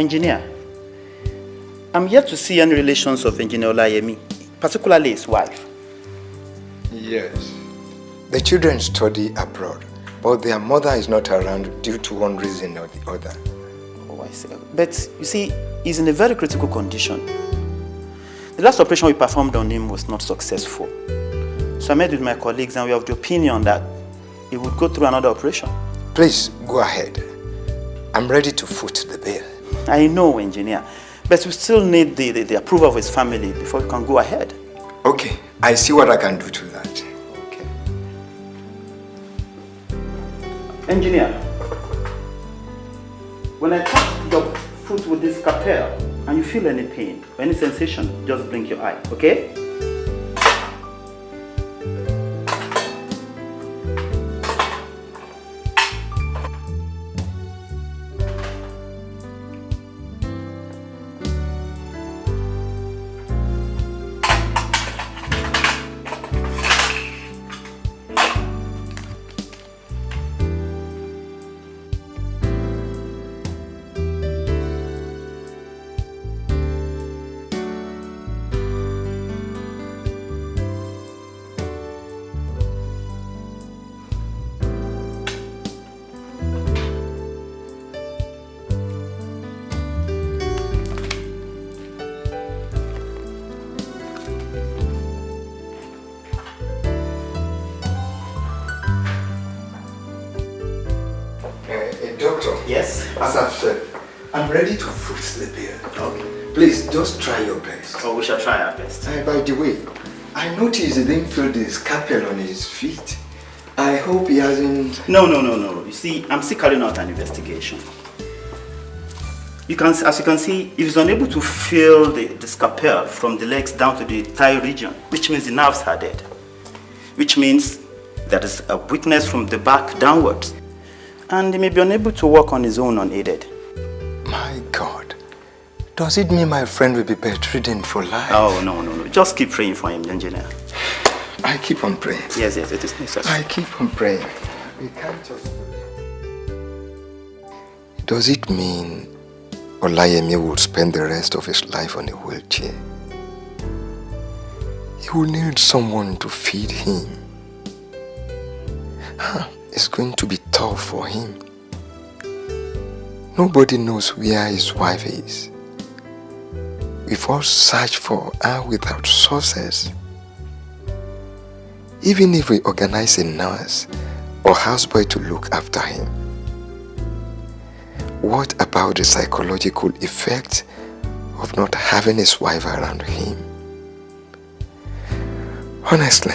Engineer, I'm yet to see any relations of Engineer Olayemi, particularly his wife. Yes. The children study abroad, but their mother is not around due to one reason or the other. Oh, I see. But you see, he's in a very critical condition. The last operation we performed on him was not successful. So I met with my colleagues and we have the opinion that he would go through another operation. Please, go ahead. I'm ready to foot. I know, engineer. But we still need the, the, the approval of his family before we can go ahead. Okay, I see what I can do to that. Okay. Engineer, when I touch your foot with this scalpel and you feel any pain or any sensation, just blink your eye, okay? Didn't feel the scalpel on his feet. I hope he hasn't... No, no, no, no. You see, I'm still carrying out an investigation. You can, as you can see, if he's unable to feel the, the scalpel from the legs down to the thigh region, which means the nerves are dead. Which means there is a weakness from the back downwards. And he may be unable to walk on his own unaided. My God. Does it mean my friend will be bedridden for life? Oh, no, no, no. Just keep praying for him, engineer. I keep on praying. Yes, yes, it is necessary. I keep on praying. We can't just... Does it mean Olayemi will spend the rest of his life on a wheelchair? He will need someone to feed him. Huh, It's going to be tough for him. Nobody knows where his wife is. We've all searched for her without sources. Even if we organize a nurse or houseboy to look after him, what about the psychological effect of not having his wife around him? Honestly,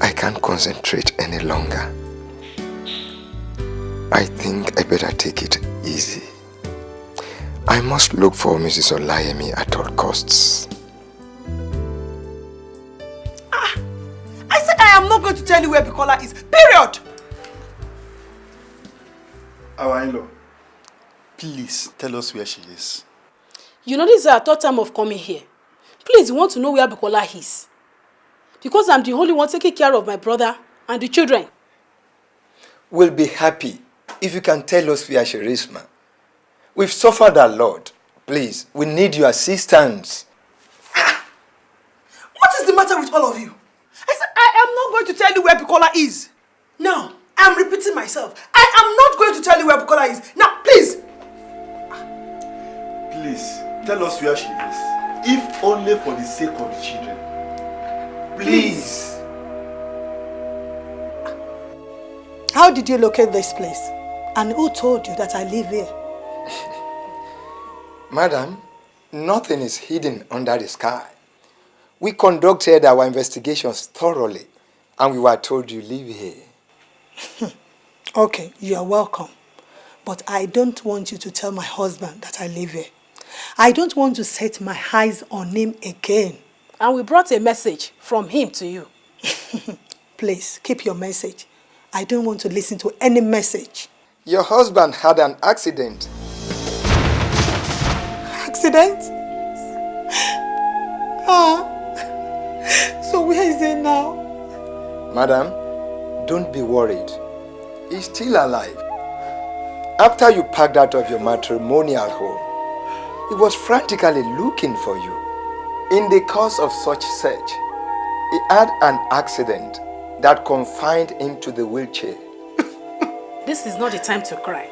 I can't concentrate any longer. I think I better take it easy. I must look for Mrs. Olayemi at all costs. I said I am not going to tell you where Bukola is. Period. Our in-law, please tell us where she is. You know this is our third time of coming here. Please, you want to know where Bukola is. Because I'm the only one taking care of my brother and the children. We'll be happy if you can tell us where she is, ma. We've suffered a lot. Please, we need your assistance. Bukola is. Now, I'm repeating myself. I am not going to tell you where Bukola is. Now, please. Ah, please, tell us where she is. If only for the sake of the children. Please. How did you locate this place? And who told you that I live here? Madam, nothing is hidden under the sky. We conducted our investigations thoroughly and we were told you live here. Okay, you are welcome. But I don't want you to tell my husband that I live here. I don't want to set my eyes on him again. And we brought a message from him to you. Please, keep your message. I don't want to listen to any message. Your husband had an accident. Accident? Ah. So where is he now? Madam, don't be worried. He's still alive. After you packed out of your matrimonial home, he was frantically looking for you. In the course of such search, he had an accident that confined him to the wheelchair. This is not the time to cry,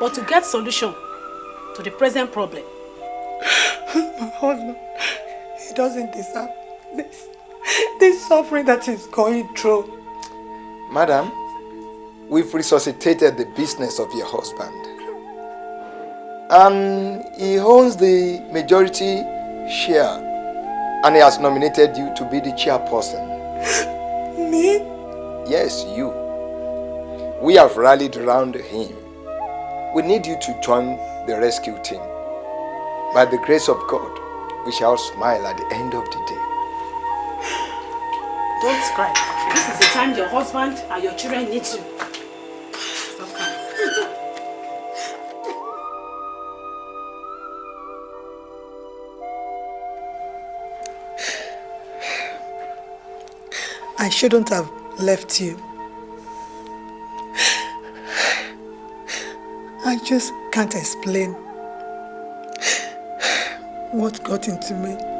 but to get solution to the present problem. My husband, he doesn't deserve this. This suffering that he's going through. Madam, we've resuscitated the business of your husband. And he owns the majority share and he has nominated you to be the chairperson. Me? Yes, you. We have rallied around him. We need you to join the rescue team. By the grace of God, we shall smile at the end of the day. Don't cry. This is the time your husband and your children need you. I shouldn't have left you. I just can't explain what got into me.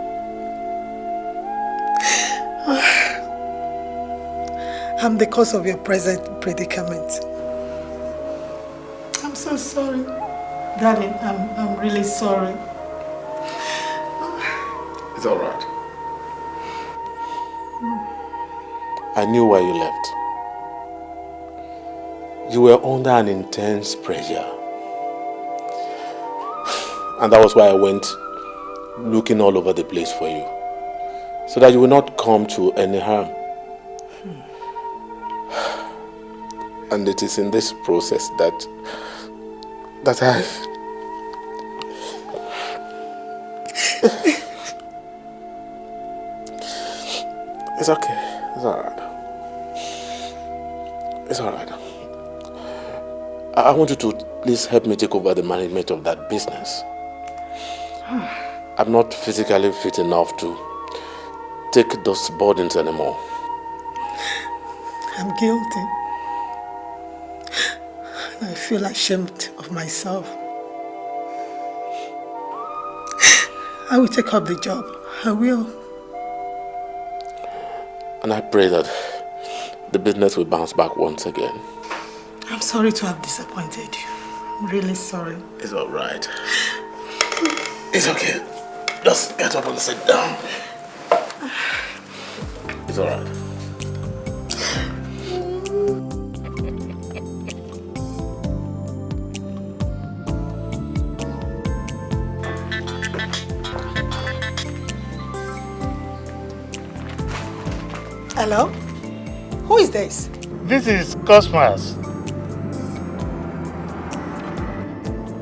I'm the cause of your present predicament. I'm so sorry. Darling, I'm, I'm really sorry. It's all right. I knew why you left. You were under an intense pressure. And that was why I went looking all over the place for you. So that you will not come to any harm. And it is in this process that that I It's okay. It's alright. It's alright. I I want you to please help me take over the management of that business. I'm not physically fit enough to take those burdens anymore. I'm guilty. I feel ashamed of myself. I will take up the job. I will. And I pray that the business will bounce back once again. I'm sorry to have disappointed you. I'm really sorry. It's alright. It's okay. Just get up and sit down. It's alright. Hello? Who is this? This is Cosmos.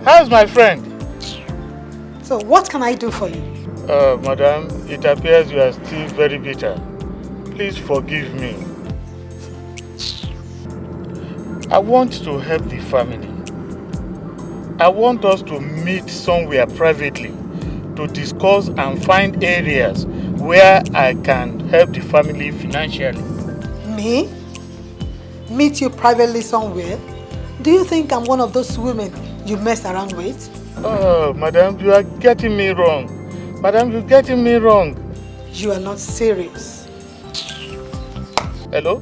How's my friend? So what can I do for you? Uh, madam, it appears you are still very bitter. Please forgive me. I want to help the family. I want us to meet somewhere privately to discuss and find areas where I can help the family financially. Me? Meet you privately somewhere? Do you think I'm one of those women you mess around with? Oh, madam, you are getting me wrong. Madam, you're getting me wrong. You are not serious. Hello?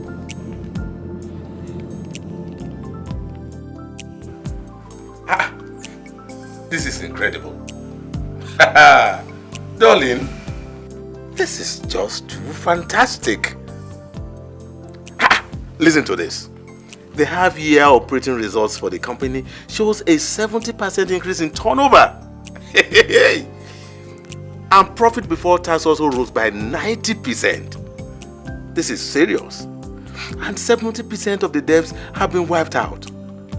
Ah, This is incredible. Darling, this is just too fantastic. Ha! Listen to this. The half-year operating results for the company shows a 70% increase in turnover. and profit before tax also rose by 90%. This is serious. And 70% of the debts have been wiped out.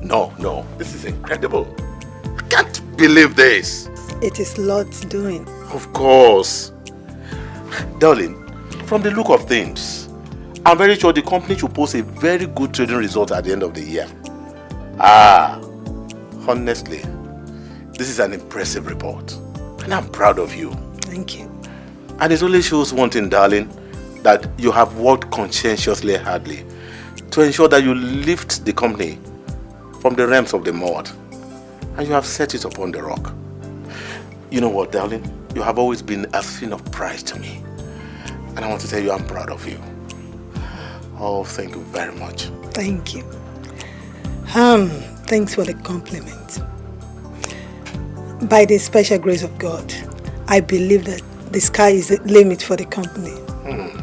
No, no, this is incredible. I can't believe this. It is Lord's doing. Of course. Darling, from the look of things, I'm very sure the company should post a very good trading result at the end of the year. Ah, honestly, this is an impressive report. And I'm proud of you. Thank you. And it only shows one thing, darling, that you have worked conscientiously hardly to ensure that you lift the company from the realms of the mud, and you have set it upon the rock. You know what, darling? You have always been a thing of pride to me. And I want to tell you I'm proud of you. Oh, thank you very much. Thank you. Um, thanks for the compliment. By the special grace of God, I believe that the sky is the limit for the company. Hmm.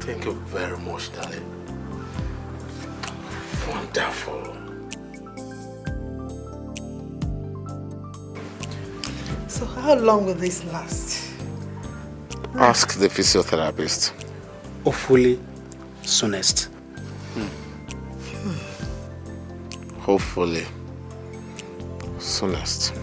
Thank you very much, darling. Wonderful. So how long will this last? Ask the physiotherapist. Hopefully, soonest. Hmm. Hmm. Hopefully, soonest.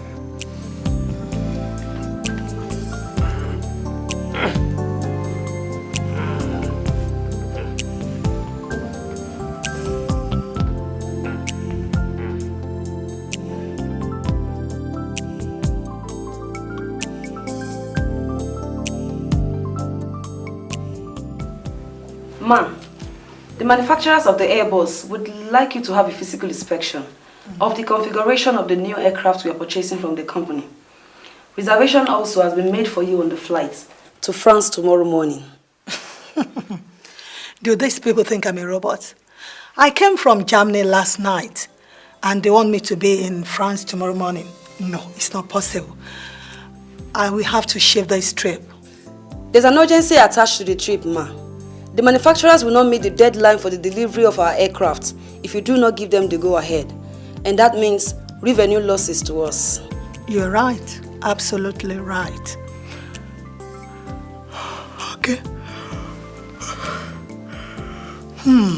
The manufacturers of the Airbus would like you to have a physical inspection of the configuration of the new aircraft we are purchasing from the company. Reservation also has been made for you on the flight to France tomorrow morning. Do these people think I'm a robot? I came from Germany last night and they want me to be in France tomorrow morning. No, it's not possible. I will have to shift this trip. There's an urgency attached to the trip, Ma. The manufacturers will not meet the deadline for the delivery of our aircraft if you do not give them the go-ahead. And that means revenue losses to us. You're right. Absolutely right. Okay. Hmm.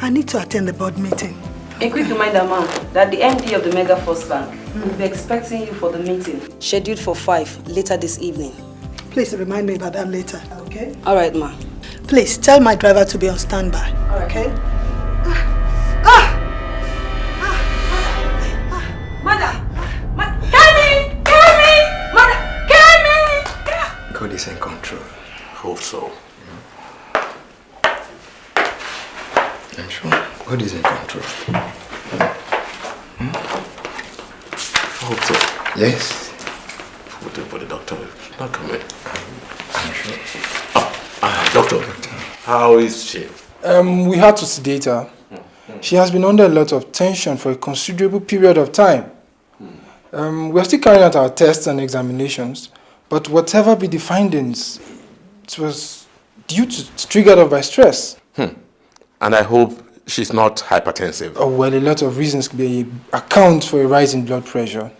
I need to attend the board meeting. A quick reminder, ma'am, that the MD of the Mega First Bank will be expecting you for the meeting, scheduled for 5 later this evening. Please remind me about that later, okay? All right, ma. Please tell my driver to be on standby, All right. okay? Mother! Ma Carry me! Carry me! Mother! Carry me! God is in control. Hope so. I'm sure God is in control. Hmm? I hope so. Yes. Waiting for the doctor. Not coming. I'm sure. Ah, doctor. How is she? Um, we had to sedate her. She has been under a lot of tension for a considerable period of time. Um, we are still carrying out our tests and examinations, but whatever be the findings, it was due to triggered off by stress. Hmm. And I hope she's not hypertensive. Oh, well, a lot of reasons could be account for a rise in blood pressure,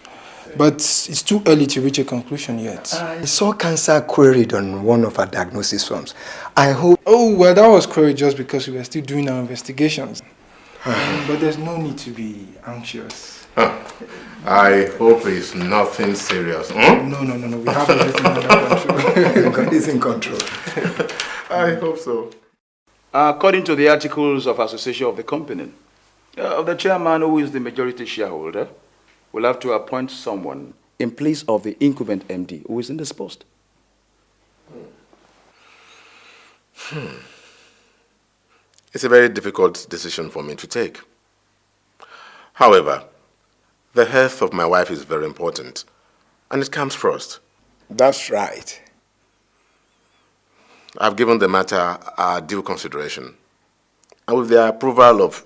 but it's too early to reach a conclusion yet. I saw cancer queried on one of our diagnosis forms. I hope. Oh, well, that was queried just because we were still doing our investigations. But there's no need to be anxious. I hope it's nothing serious. Hmm? No, no, no, no. We have everything under control. God is in control. I hope so. According to the articles of association of the company, uh, the chairman, who is the majority shareholder, will have to appoint someone in place of the incumbent MD who is in this post. Hmm. It's a very difficult decision for me to take. However, the health of my wife is very important, and it comes first. That's right. I've given the matter a due consideration. And with the approval of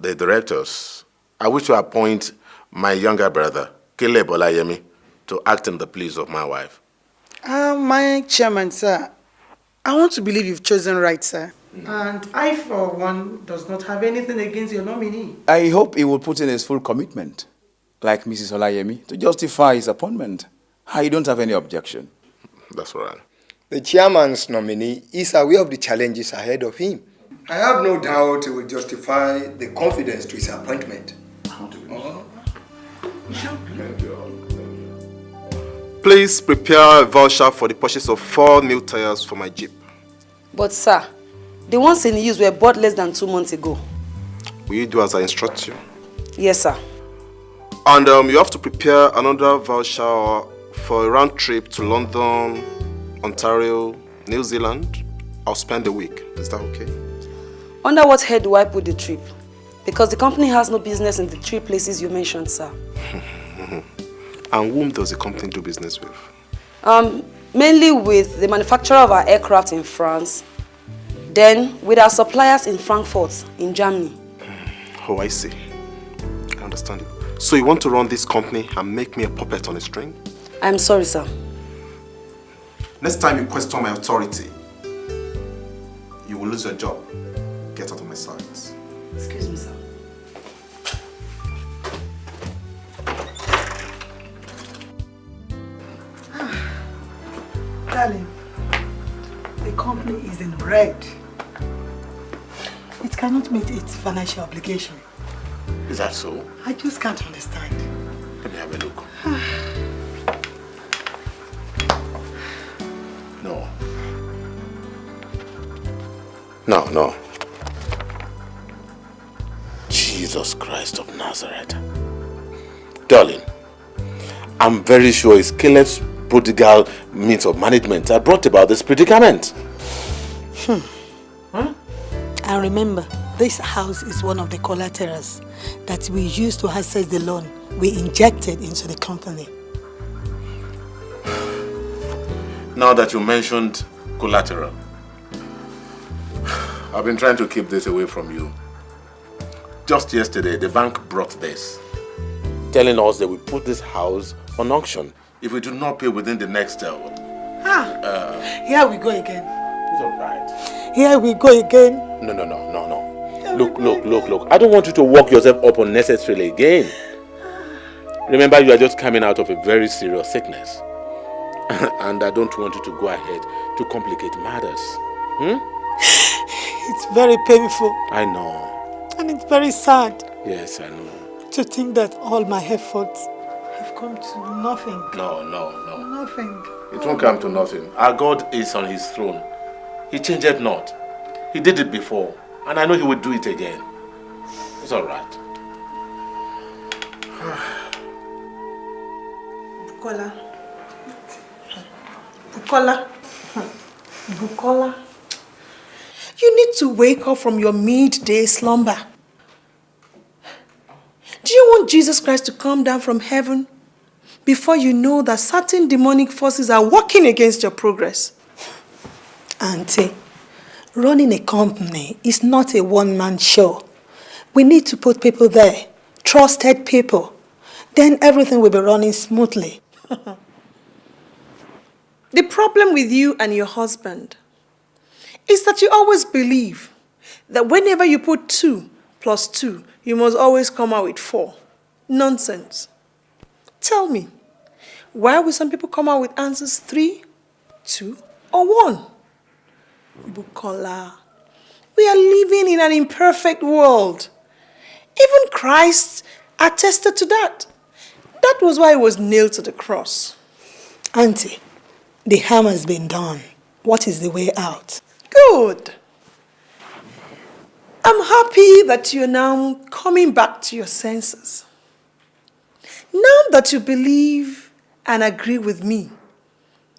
the directors, I wish to appoint my younger brother, Caleb Olayemi, to act in the place of my wife. Uh, my chairman, sir, I want to believe you've chosen right, sir. And I, for one, does not have anything against your nominee. I hope he will put in his full commitment, like Mrs. Olayemi, to justify his appointment. I don't have any objection. That's right. The chairman's nominee is aware of the challenges ahead of him. I have no doubt he will justify the confidence to his appointment. Please prepare a voucher for the purchase of four new tires for my Jeep. But, sir, the ones in use were bought less than two months ago. Will you do as I instruct you? Yes, sir. And um, you have to prepare another voucher for a round trip to London, Ontario, New Zealand. I'll spend a week. Is that okay? Under what head do I put the trip? Because the company has no business in the three places you mentioned, sir. and whom does the company do business with? Um, mainly with the manufacturer of our aircraft in France, then with our suppliers in Frankfurt, in Germany. Oh, I see. I understand you. So you want to run this company and make me a puppet on a string? I'm sorry, sir. Next time you question my authority, you will lose your job. Get out of my sight. Excuse me, sir. Darling, the company is in red. It cannot meet its financial obligation. Is that so? I just can't understand. Let me have a look. Ah. No. No, no. Jesus Christ of Nazareth. Darling, I'm very sure it's Caleb's prodigal means of management that brought about this predicament. Hmm. And remember, this house is one of the collaterals that we used to access the loan we injected into the company. Now that you mentioned collateral, I've been trying to keep this away from you. Just yesterday, the bank brought this, telling us they will put this house on auction if we do not pay within the next uh, Ah, uh, here we go again. It's all right. Here we go again. No, no, no, no, no. Look, look, look, look. I don't want you to work yourself up unnecessarily again. Remember, you are just coming out of a very serious sickness. and I don't want you to go ahead to complicate matters. Hmm? It's very painful I know. and it's very sad Yes, I know. to think that all my efforts come to nothing. No, no, no. Nothing. It won't come to nothing. Our God is on his throne. He changed it not. He did it before. And I know he will do it again. It's all right. Bukola. Bukola. Bukola. You need to wake up from your midday slumber. Do you want Jesus Christ to come down from heaven before you know that certain demonic forces are working against your progress? Auntie, running a company is not a one-man show. We need to put people there, trusted people. Then everything will be running smoothly. The problem with you and your husband is that you always believe that whenever you put two plus two, you must always come out with four. Nonsense. Tell me, why will some people come out with answers three, two, or one? Bukola, we are living in an imperfect world. Even Christ attested to that. That was why he was nailed to the cross. Auntie, the harm has been done. What is the way out? Good. I'm happy that you're now coming back to your senses. Now that you believe and agree with me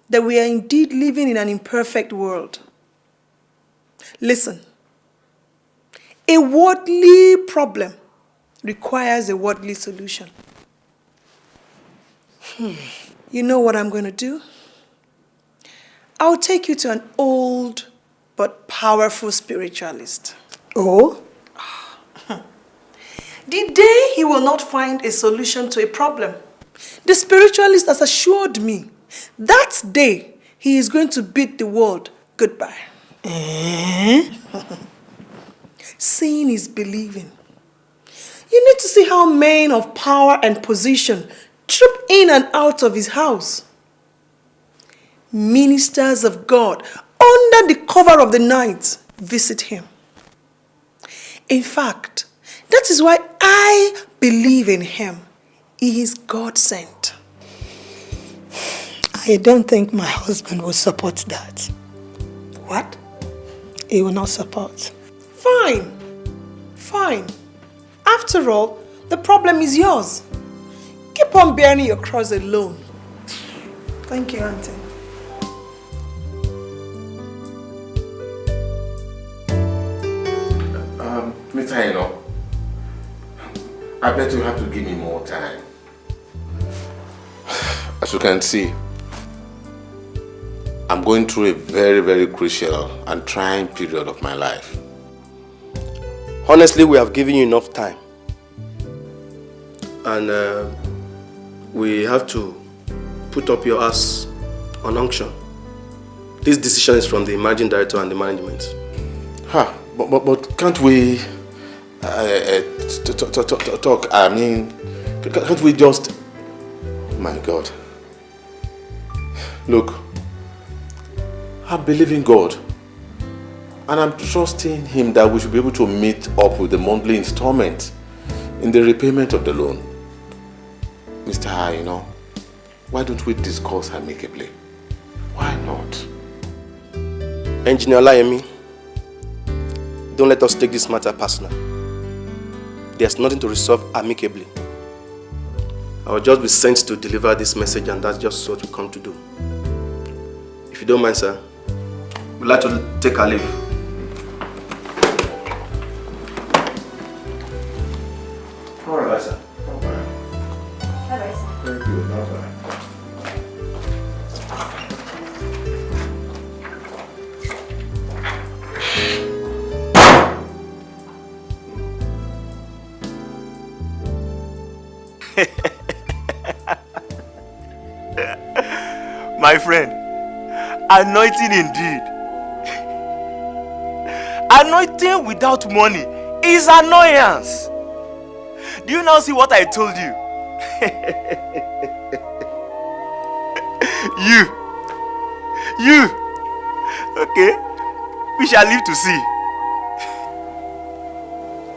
that we are indeed living in an imperfect world. Listen, a worldly problem requires a worldly solution. Hmm. You know what I'm going to do? I'll take you to an old but powerful spiritualist. Oh? The day he will not find a solution to a problem, the spiritualist has assured me that day he is going to bid the world goodbye. Eh? Seeing is believing. You need to see how men of power and position troop in and out of his house. Ministers of God, under the cover of the night, visit him. In fact, that is why I believe in him. He is God sent. I don't think my husband will support that. What? He will not support. Fine. Fine. After all, the problem is yours. Keep on bearing your cross alone. Thank you, Auntie. Um, Mr. Eno, I bet you have to give me more time. As you can see, I'm going through a very, very crucial and trying period of my life. Honestly, we have given you enough time. And uh, we have to put up your ass on unction. This decision is from the managing director and the management. Huh, but, but, but can't we uh, uh, talk? I mean, can't we just... My God. Look, I believe in God. And I'm trusting Him that we should be able to meet up with the monthly installment in the repayment of the loan. Mr. Ha, you know, why don't we discuss amicably? Why not? Engineer Olayemi, don't let us take this matter personal. There's nothing to resolve amicably. I will just be sent to deliver this message and that's just what we come to do. If you don't mind, sir, we'd like to take our leave. All right, sir. Bye-bye, sir. Thank you. Bye-bye. My friend, anointing indeed. anointing without money is annoyance. Do you now see what I told you? you. You. Okay. We shall live to see.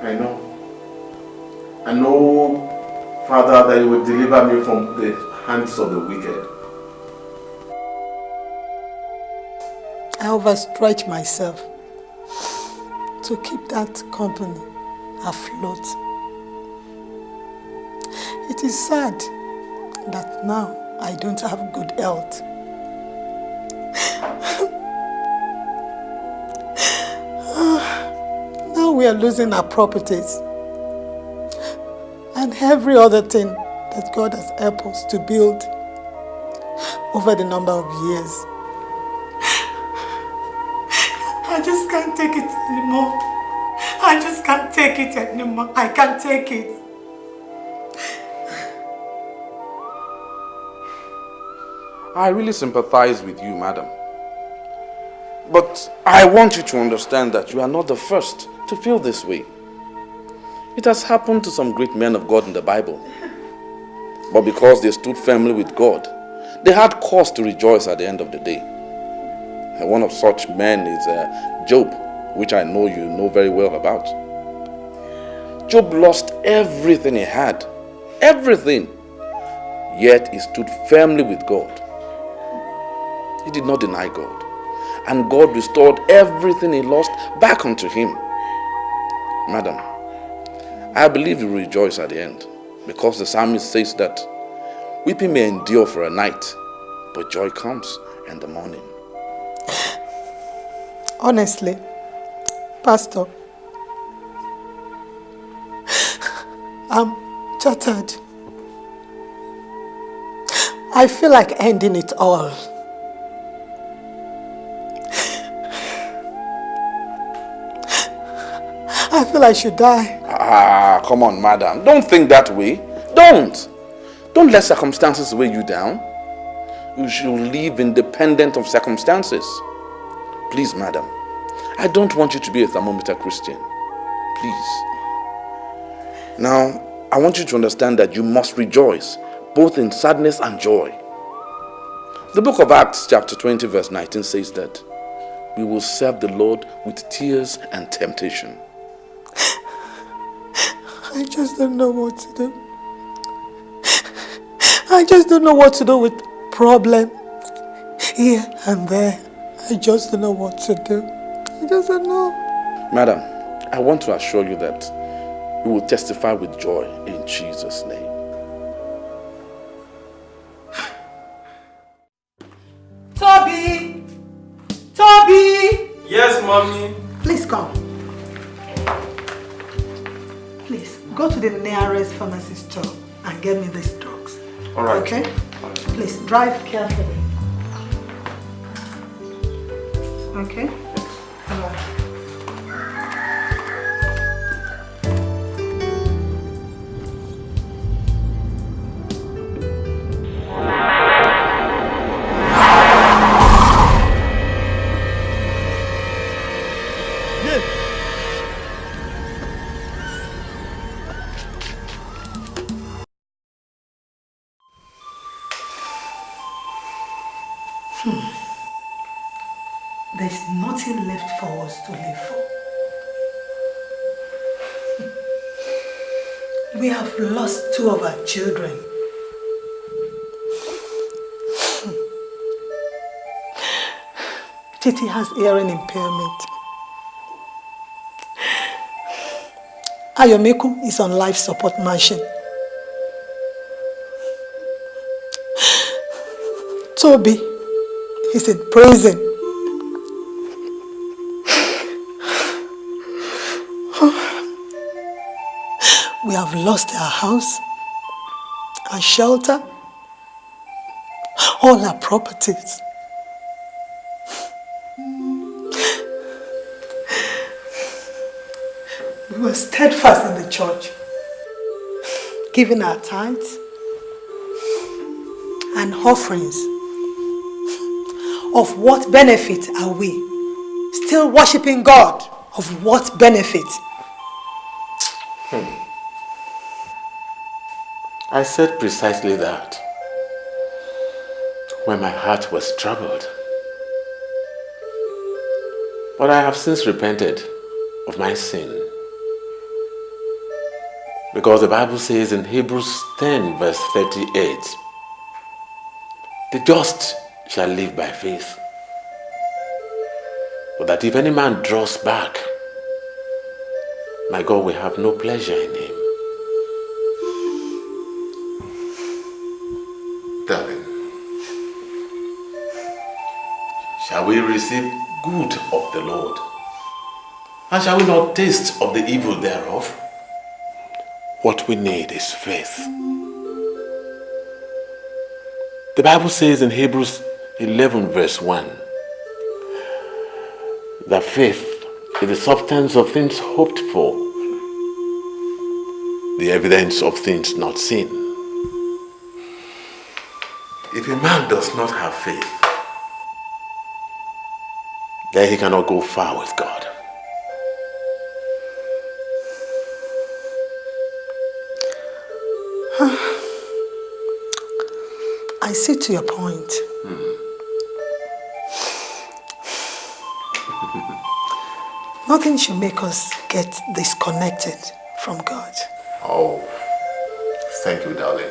I know. I know, Father, that you will deliver me from the hands of the wicked. I overstretch myself to keep that company afloat. It is sad that now I don't have good health. now we are losing our properties and every other thing that God has helped us to build over the number of years. I just can't take it anymore. I just can't take it anymore. I can't take it. I really sympathize with you, madam. But I want you to understand that you are not the first to feel this way. It has happened to some great men of God in the Bible. But because they stood firmly with God, they had cause to rejoice at the end of the day. And one of such men is uh, Job, which I know you know very well about. Job lost everything he had, everything. Yet he stood firmly with God. He did not deny God. And God restored everything he lost back unto him. Madam, I believe you rejoice at the end because the psalmist says that weeping may endure for a night, but joy comes in the morning. Honestly, Pastor, I'm shattered. I feel like ending it all. I feel I should die. Ah, come on, madam. Don't think that way. Don't. Don't let circumstances weigh you down. You should live independent of circumstances. Please, madam. I don't want you to be a thermometer Christian. Please. Now, I want you to understand that you must rejoice, both in sadness and joy. The book of Acts, chapter 20, verse 19 says that we will serve the Lord with tears and temptation. I just don't know what to do. I just don't know what to do with problem here and there. I just don't know what to do. I just don't know. Madam, I want to assure you that you will testify with joy in Jesus' name. Toby! Toby! Yes, mommy. Please come. Please, go go to the nearest pharmacy store and get me these drugs. All right. Okay? Please, drive carefully. Okay? Right. Hmm. There's nothing left for us to live for. We have lost two of our children. Titi has hearing impairment. Ayomeku is on life support machine. Toby is in prison. Have lost our house, our shelter, all our properties. We were steadfast in the church, giving our tithes and offerings. Of what benefit are we? Still worshipping God. Of what benefit? I said precisely that when my heart was troubled. But I have since repented of my sin. Because the Bible says in Hebrews 10 verse 38, the just shall live by faith. But that if any man draws back, my God will have no pleasure in him. Receive good of the Lord? And shall we not taste of the evil thereof? What we need is faith. The Bible says in Hebrews 11 verse 1 that faith is the substance of things hoped for, the evidence of things not seen. If a man does not have faith, then he cannot go far with God. I see to your point. Hmm. Nothing should make us get disconnected from God. Oh, thank you, darling.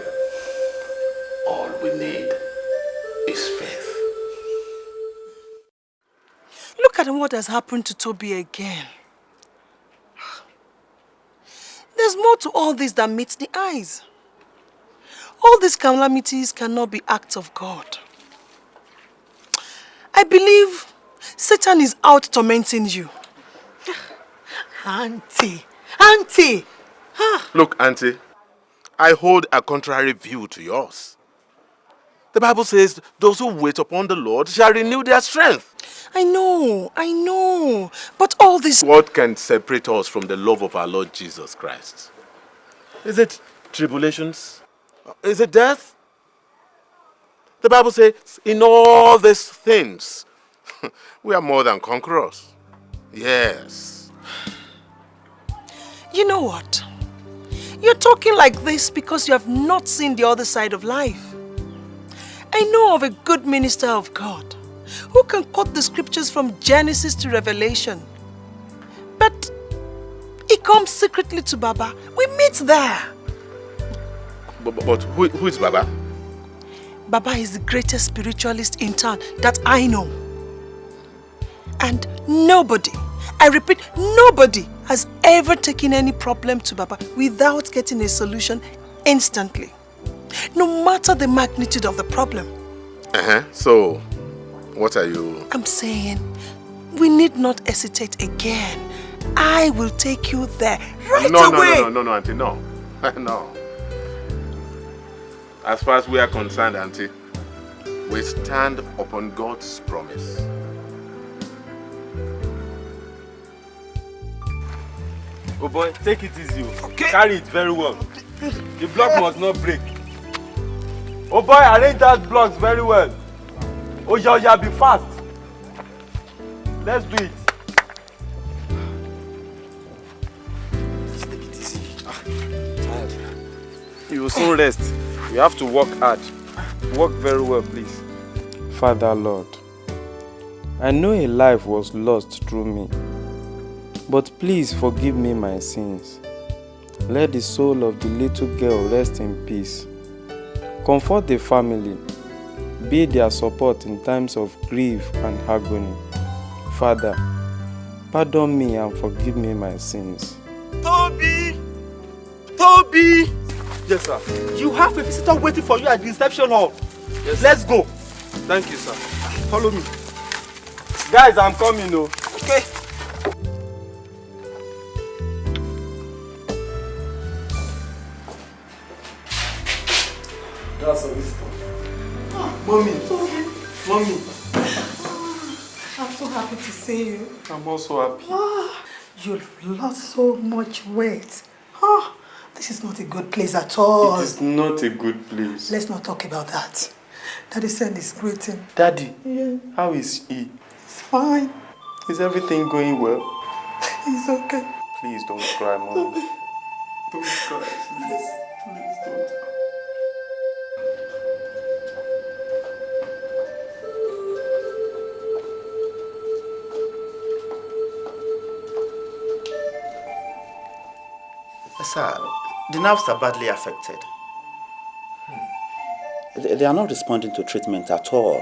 What has happened to Toby again. There's more to all this than meets the eyes. All these calamities cannot be acts of God. I believe Satan is out tormenting you. Auntie, Auntie! Look, Auntie, I hold a contrary view to yours. The Bible says, those who wait upon the Lord shall renew their strength. I know, I know. But all this... What can separate us from the love of our Lord Jesus Christ? Is it tribulations? Is it death? The Bible says, in all these things, we are more than conquerors. Yes. You know what? You're talking like this because you have not seen the other side of life. I know of a good minister of God who can quote the scriptures from Genesis to Revelation. But he comes secretly to Baba. We meet there. But, but, but who, who is Baba? Baba is the greatest spiritualist in town that I know. And nobody, I repeat, nobody has ever taken any problem to Baba without getting a solution instantly. No matter the magnitude of the problem. Uh-huh. So, what are you... I'm saying we need not hesitate again I will take you there right no, away. No, no, no, no, auntie, no. no. As far as we are concerned, auntie, we stand upon God's promise. Oh boy, take it easy. Okay. Carry it very well. The block must not break. Oh boy, arrange that blocks very well. Oh yeah, yeah, be fast. Let's do it. You will soon rest. You have to work hard. Work very well, please. Father Lord, I know a life was lost through me, but please forgive me my sins. Let the soul of the little girl rest in peace. Comfort the family, be their support in times of grief and agony. Father, pardon me and forgive me my sins. Toby! Toby! Yes, sir. You have a visitor waiting for you at the reception hall. Yes, Let's go. Thank you, sir. Follow me. Guys, I'm coming, oh. Okay. That's a visitor. Mommy. Mommy. I'm so happy to see you. I'm also happy. Ah, you've lost so much weight. Ah, this is not a good place at all. It is not a good place. Let's not talk about that. Daddy sent his greeting. Daddy, Yeah, how is he? He's fine. Is everything going well? He's okay. Please don't cry, mommy. Don't cry, please. Please don't. Sir, the nerves are badly affected. Hmm. They they are not responding to treatment at all.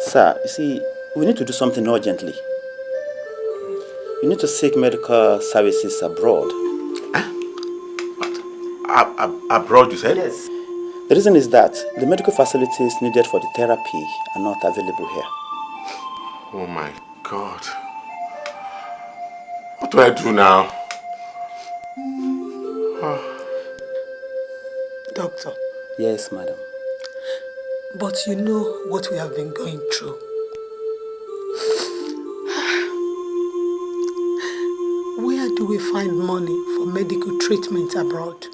Sir, you see, we need to do something urgently. You need to seek medical services abroad. Ab- ab- abroad, you said? Yes. The reason is that the medical facilities needed for the therapy are not available here. Oh my God. What do I do now? Yes, madam. but you know what we have been going through. Where do we find money for medical treatment abroad?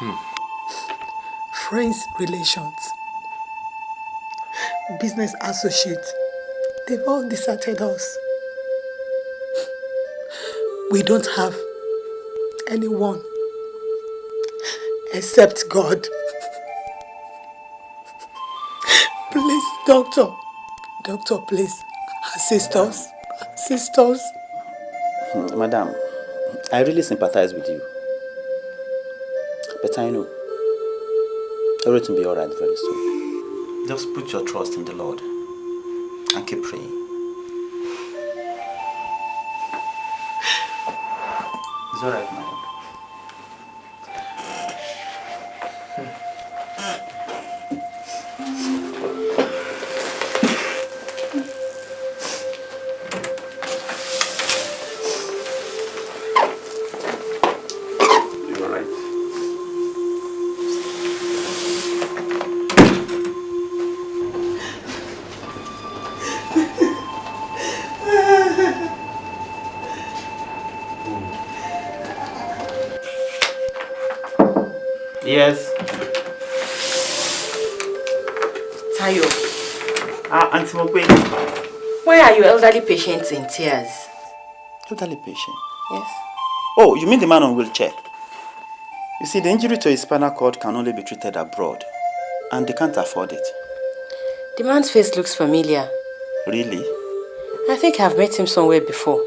Hmm. Friends, relations, business associates, they've all deserted us. We don't have anyone except God. Please, doctor, doctor, please, assist us, assist us. Hmm, Madam, I really sympathize with you. But I know everything will be alright very soon. Just put your trust in the Lord and keep praying. It's alright, madam. Elderly patient in tears? Elderly patient? Yes. Oh, you mean the man on wheelchair? You see, the injury to his spinal cord can only be treated abroad, and they can't afford it. The man's face looks familiar. Really? I think I've met him somewhere before.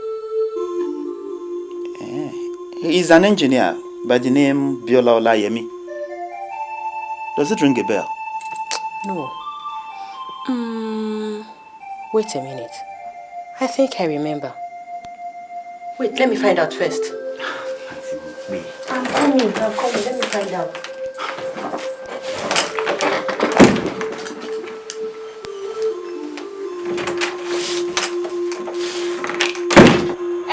He's an engineer by the name Biola Olayemi. Does it ring a bell? No. Mm, wait a minute. I think I remember. Wait, let me find out first. I'm coming, I'm coming. Let me find out.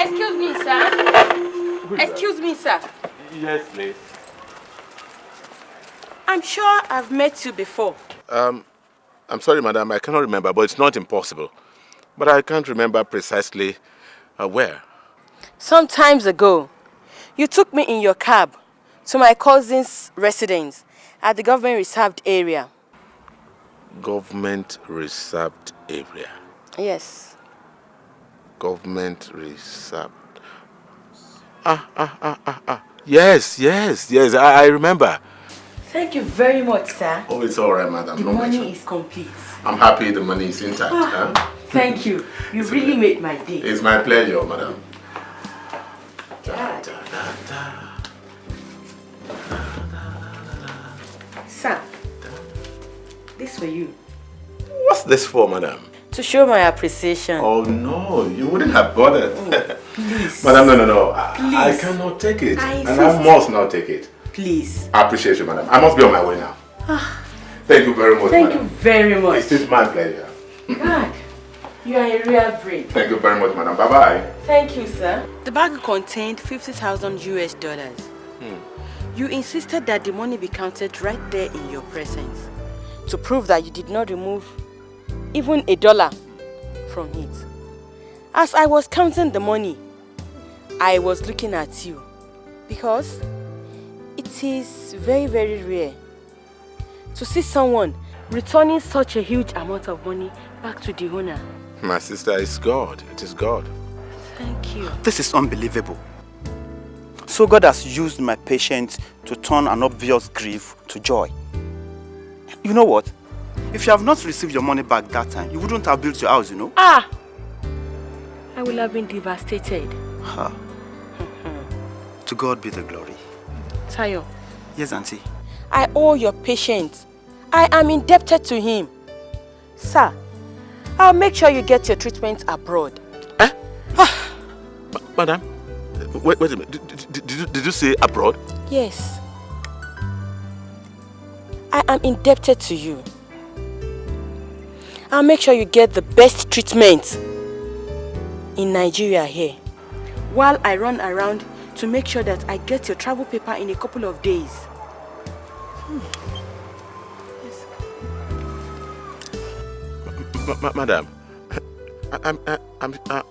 Excuse me, sir. Good Excuse me, sir. Yes, please. I'm sure I've met you before. Um, I'm sorry, madam. I cannot remember, but it's not impossible. But I can't remember precisely uh, where. Some times ago, you took me in your cab to my cousin's residence at the government reserved area. Government reserved area. Yes. Government reserved. Ah, ah, ah, ah, ah. Yes, yes, yes. I, I remember. Thank you very much, sir. Oh, it's all right, madam. The No money mention. is complete. I'm happy the money is intact. Ah. huh? Thank you. You really made my day. It's my pleasure, madam. Da, da, da, Sir, this for you. What's this for, madam? To show my appreciation. Oh, no, you wouldn't have bothered. Please. madam, no, no, no. I, I cannot take it. I and I must not take it. Please. I appreciate you, madam. I must be on my way now. Ah, Thank you very much, Thank madam. you very much. It is my pleasure. God, you are a real brave. Thank you very much, madam. Bye-bye. Thank you, sir. The bag contained 50,000 US dollars. Hmm. You insisted that the money be counted right there in your presence to prove that you did not remove even a dollar from it. As I was counting the money, I was looking at you because it is very, very rare to see someone returning such a huge amount of money back to the owner. My sister, it's God. It is God. Thank you. This is unbelievable. So God has used my patience to turn an obvious grief to joy. You know what? If you have not received your money back that time, you wouldn't have built your house, you know? Ah! I will have been devastated. Ha. to God be the glory. Tayo, Yes, Auntie. I owe your patience. I am indebted to him. Sir, I'll make sure you get your treatment abroad. Eh? Madam, wait, wait a minute. Did, did, did, you, did you say abroad? Yes. I am indebted to you. I'll make sure you get the best treatment in Nigeria here. While I run around to make sure that I get your travel paper in a couple of days. Ma- ma- madam, I, I'm, I, I'm, uh,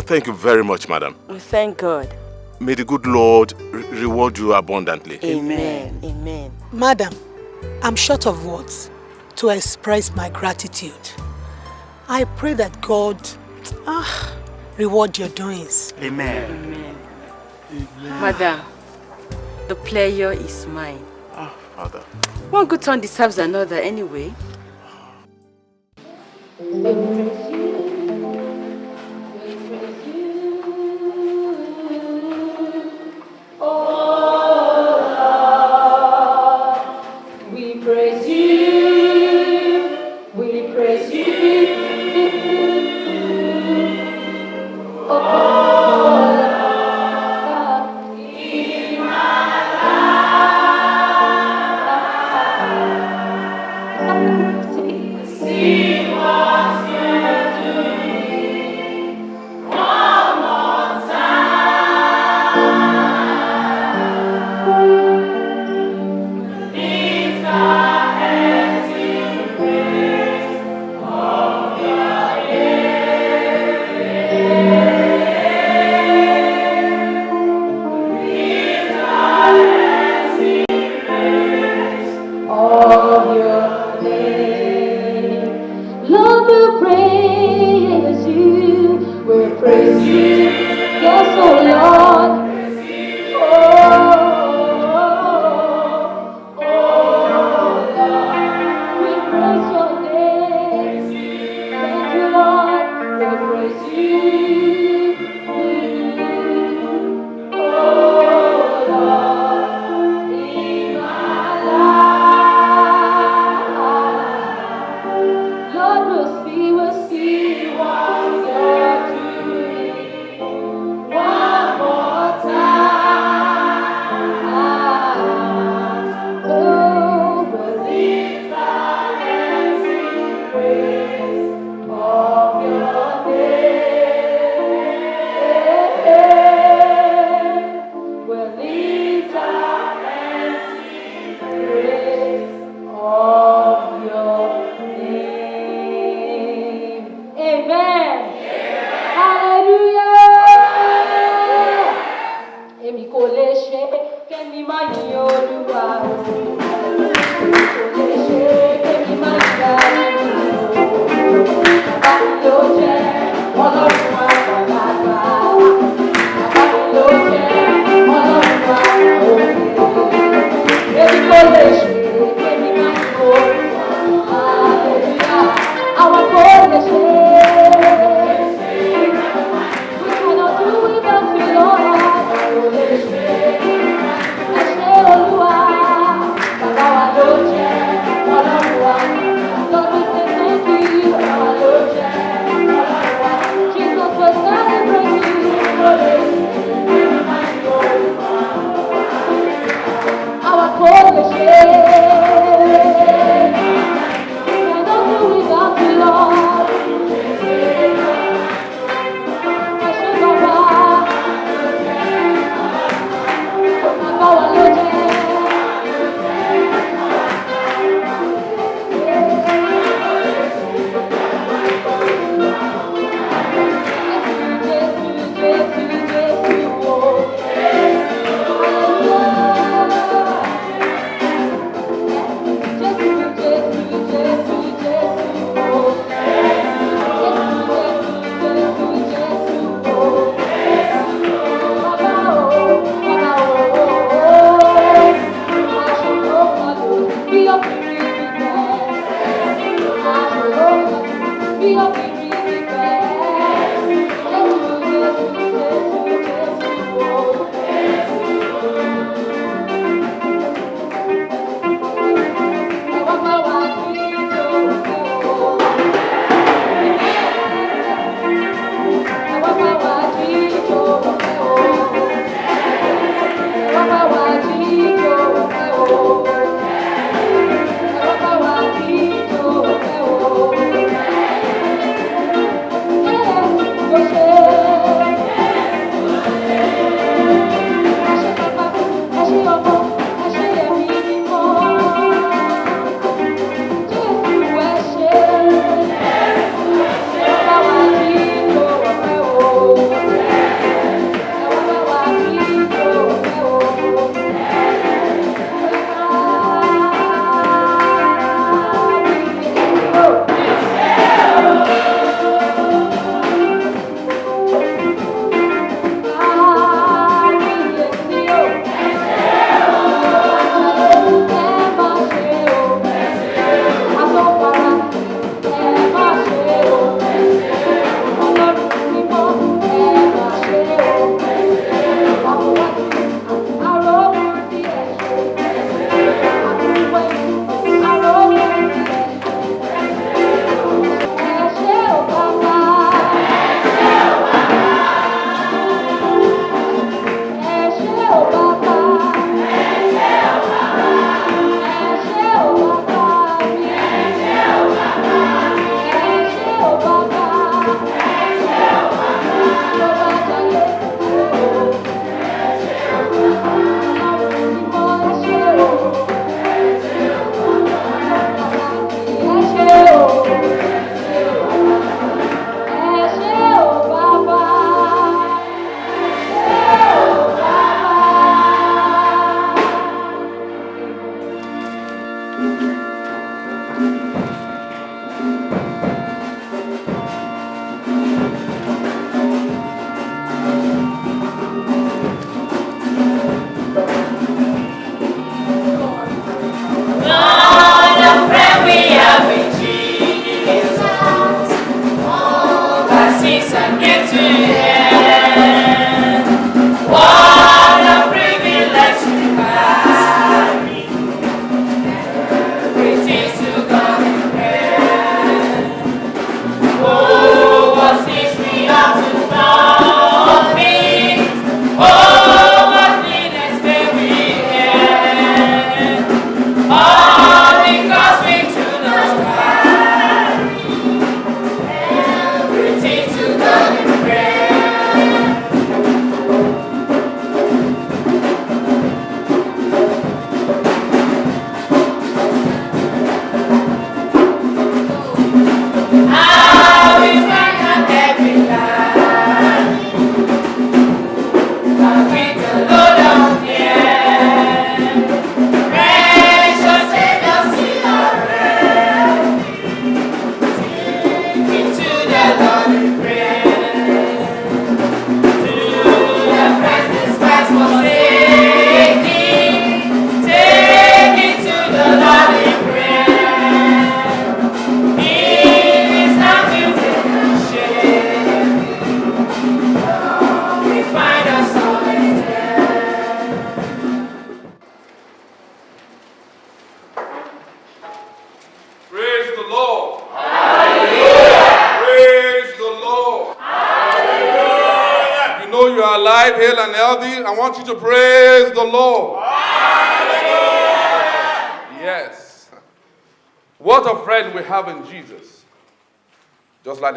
thank you very much, madam. We thank God. May the good Lord re- reward you abundantly. Amen. Amen. Madam, I'm short of words to express my gratitude. I pray that God ah, reward your doings. Amen. Amen. Madam, the pleasure is mine. Ah, Father. One good turn deserves another anyway. We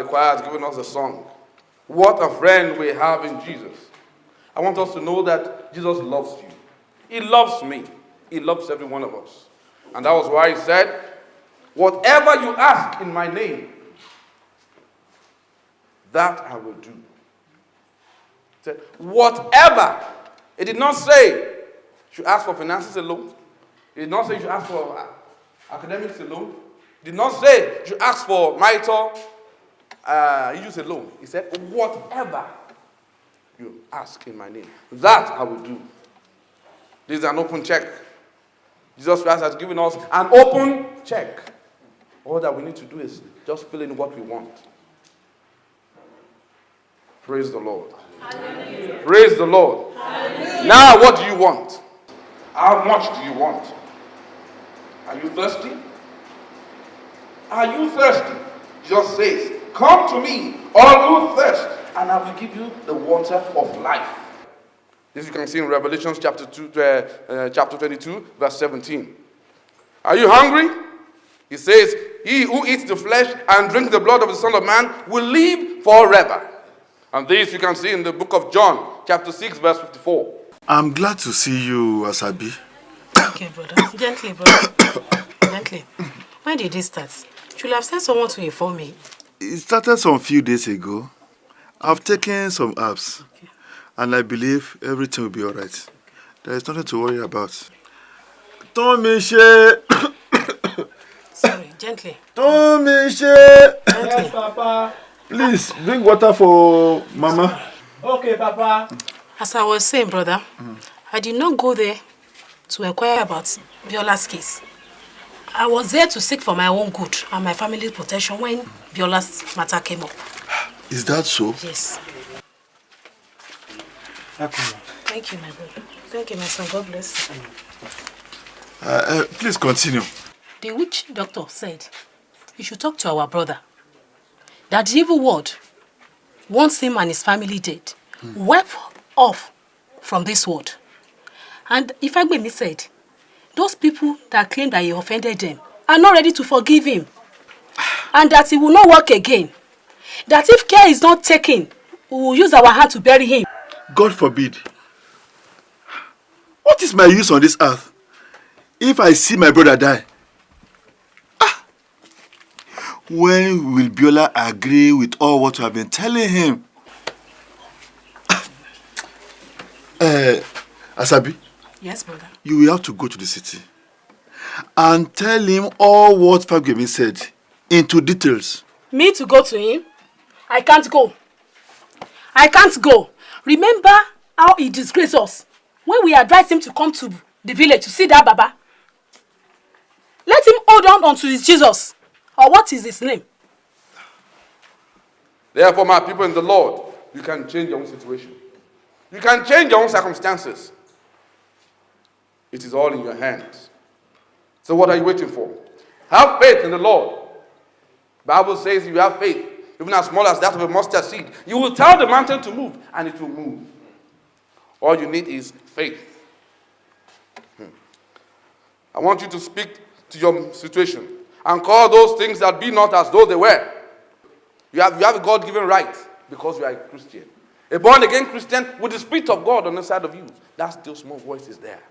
choir has given us a song. What a friend we have in Jesus. I want us to know that Jesus loves you. He loves me. He loves every one of us. And that was why he said, Whatever you ask in my name, that I will do. He said, Whatever. It did not say you should ask for finances alone. It did not say you should ask for academics alone. It did not say you should ask for marital uh, issues alone. He said, Whatever you ask in my name, that I will do. This is an open check. Jesus Christ has given us an open check. All that we need to do is just fill in what we want. Praise the Lord. Hallelujah. Praise the Lord. Hallelujah. Now, what do you want? How much do you want? Are you thirsty? Are you thirsty? Jesus says, Come to me, all who thirst, and I will give you the water of life. This you can see in Revelation chapter, two, uh, uh, chapter 22, verse 17. Are you hungry? He says, He who eats the flesh and drinks the blood of the Son of Man will live forever. And this you can see in the book of John, chapter 6, verse 54. I'm glad to see you, Asabi. Okay, brother. Gently, brother. Gently. When did this start? Should have sent someone to inform me. It started some few days ago. I've taken some apps, and I believe everything will be alright. There is nothing to worry about. Tommy She. Sorry, gently. Tommy She. Yes, Papa. Please bring water for Mama. Okay, Papa. As I was saying, brother, I did not go there to inquire about Biola's case. I was there to seek for my own good and my family's protection when Biola's matter came up. Is that so? Yes. Thank you, my brother. Thank you, my son. God bless. Uh, uh, please continue. The witch doctor said you should talk to our brother. That the evil word wants him and his family dead. Wipe off from this world. And if Ifagbemi said, those people that claim that he offended them are not ready to forgive him. And that he will not work again. That if care is not taken, we will use our hand to bury him. God forbid. What is my use on this earth if I see my brother die? Ah! When will Biola agree with all what you have been telling him? uh, Asabi, Yes, brother. you will have to go to the city and tell him all what Fagemi said into details. Me to go to him? I can't go. I can't go. Remember how he disgraced us when we advised him to come to the village to see that Baba? Let him hold on unto his Jesus. Or what is his name? Therefore, my people in the Lord, you can change your own situation. You can change your own circumstances. It is all in your hands. So what are you waiting for? Have faith in the Lord. Bible says if you have faith, even as small as that of a mustard seed, you will tell the mountain to move and it will move. All you need is faith. Hmm. I want you to speak to your situation and call those things that be not as though they were. You have, you have a God given right because you are a Christian. A born again Christian with the Spirit of God on the side of you. That still small voice is there.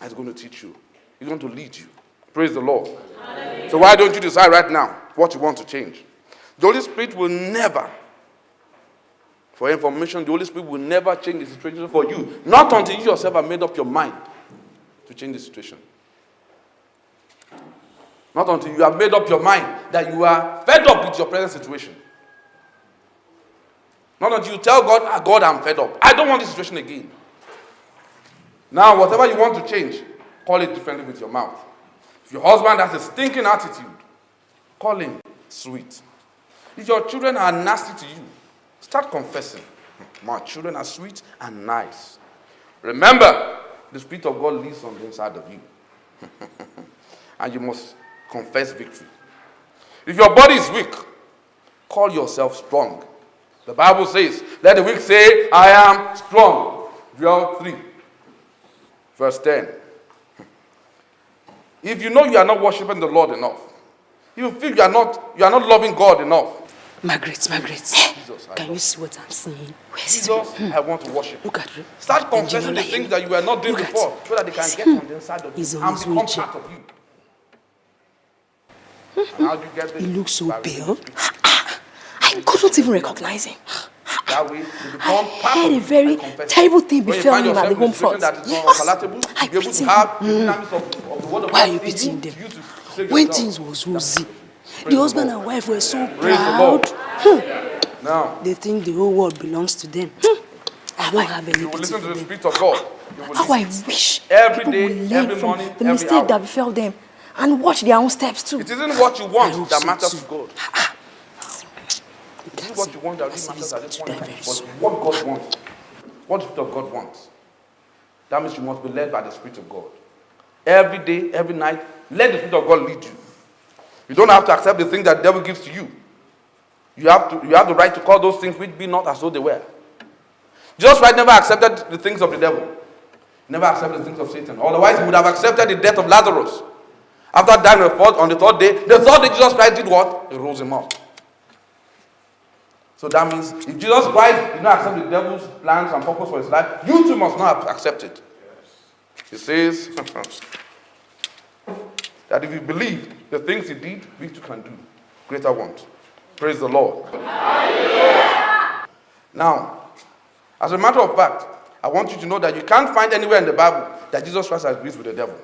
That's going to teach you, He's going to lead you. Praise the Lord. So, why don't you decide right now what you want to change? The Holy Spirit will never, for information, the Holy Spirit will never change the situation for you. Not until you yourself have made up your mind to change the situation. Not until you have made up your mind that you are fed up with your present situation. Not until you tell God, ah, God, I'm fed up. I don't want this situation again. Now, whatever you want to change, call it differently with your mouth. If your husband has a stinking attitude, call him sweet. If your children are nasty to you, start confessing. Hmm, my children are sweet and nice. Remember, the Spirit of God lives on the inside of you. and you must confess victory. If your body is weak, call yourself strong. The Bible says, let the weak say, I am strong. Joel 3, verse 10. If you know you are not worshiping the Lord enough, you feel you are not, you are not loving God enough, Margaret, Margaret, Jesus, can you see what I'm seeing? Jesus, I want to hmm. worship. Look at you. Start confessing the things that you were not doing Look before so that they can get on the inside of He's you and become wheelchair. part of you. Hmm. And how do you get this? He looks so pale. Ah, ah. I couldn't even recognize him. That way, you become I had a very terrible thing befell him at the yourself in a home front. Yes. I pity to have the him. dynamics of, of the Why are you in you, pitying them? you to save When things was rosy, the husband and wife were so Praise the Lord. proud. Hmm. Now, They think the whole world belongs to them. Hmm. I don't have any you will listen to the them. Spirit of God. How I wish Every people day, would learn every from morning, the mistake hour. that befell them and watch their own steps too. It isn't what you want that so matters too. to God. What you want that really matters at this point but what God wants. What the Spirit of God wants. That means you must be led by the Spirit of God. Every day, every night, let the Spirit of God lead you. You don't have to accept the things that the devil gives to you. You have, to, you have the right to call those things which be not as though they were. Jesus Christ never accepted the things of the devil. He never accepted the things of Satan. Otherwise, he would have accepted the death of Lazarus. After dying on the third day, the third day Jesus Christ did what? He rose him up. So that means if Jesus Christ did not accept the devil's plans and purpose for his life, you too must not accept it. He says that if you believe the things he did, we too can do greater ones. Praise the Lord. Now, as a matter of fact, I want you to know that you can't find anywhere in the Bible that Jesus Christ agrees with the devil.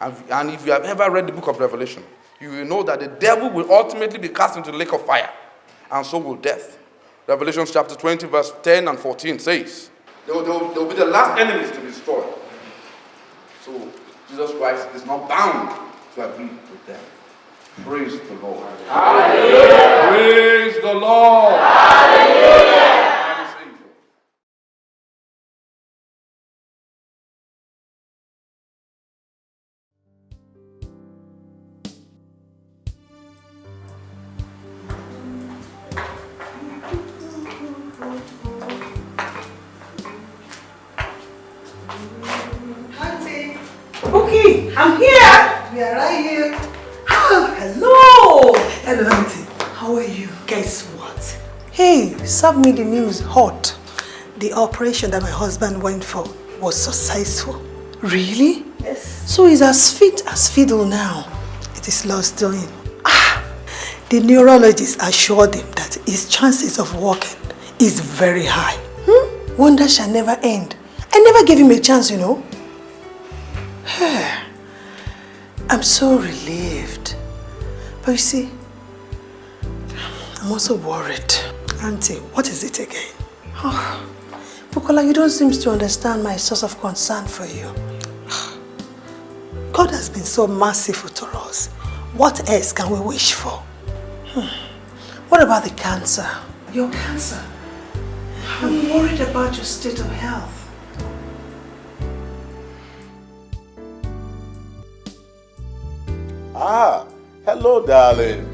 And, and if you have ever read the book of Revelation, you will know that the devil will ultimately be cast into the lake of fire, and so will death. Revelation chapter 20, verse 10 and 14 says, they will, they will- they will be the last enemies to be destroyed. So Jesus Christ is not bound to agree with them. Praise the Lord. Praise the Lord. Auntie. Okay, I'm here. We are right here. Oh, hello. Hello, Auntie. How are you? Guess what? Hey, serve me the news hot. The operation that my husband went for was successful. Really? Yes. So he's as fit as fiddle now. It is Lord's doing. Ah, the neurologist assured him that his chances of walking is very high. Hmm? Wonder shall never end. I never gave him a chance, you know. I'm so relieved. But you see, I'm also worried. Auntie, what is it again? Oh, Bukola, you don't seem to understand my source of concern for you. God has been so merciful to us. What else can we wish for? Hmm. What about the cancer? Your cancer? I'm worried about your state of health. Ah, hello, darling.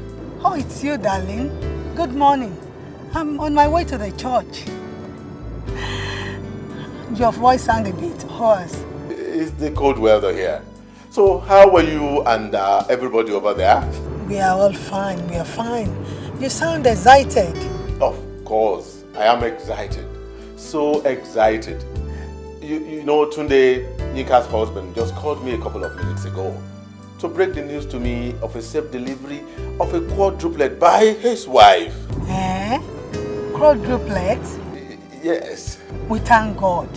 Oh, it's you, darling. Good morning. I'm on my way to the church. Your voice sounds a bit hoarse. It's the cold weather here. So, how were you and uh, everybody over there? We are all fine. We are fine. You sound excited. Of course, I am excited. So excited. You, you know, Tunde, Yinka's husband, just called me a couple of minutes ago to break the news to me of a safe delivery of a quadruplet by his wife. Eh? Quadruplets? Yes, We thank God.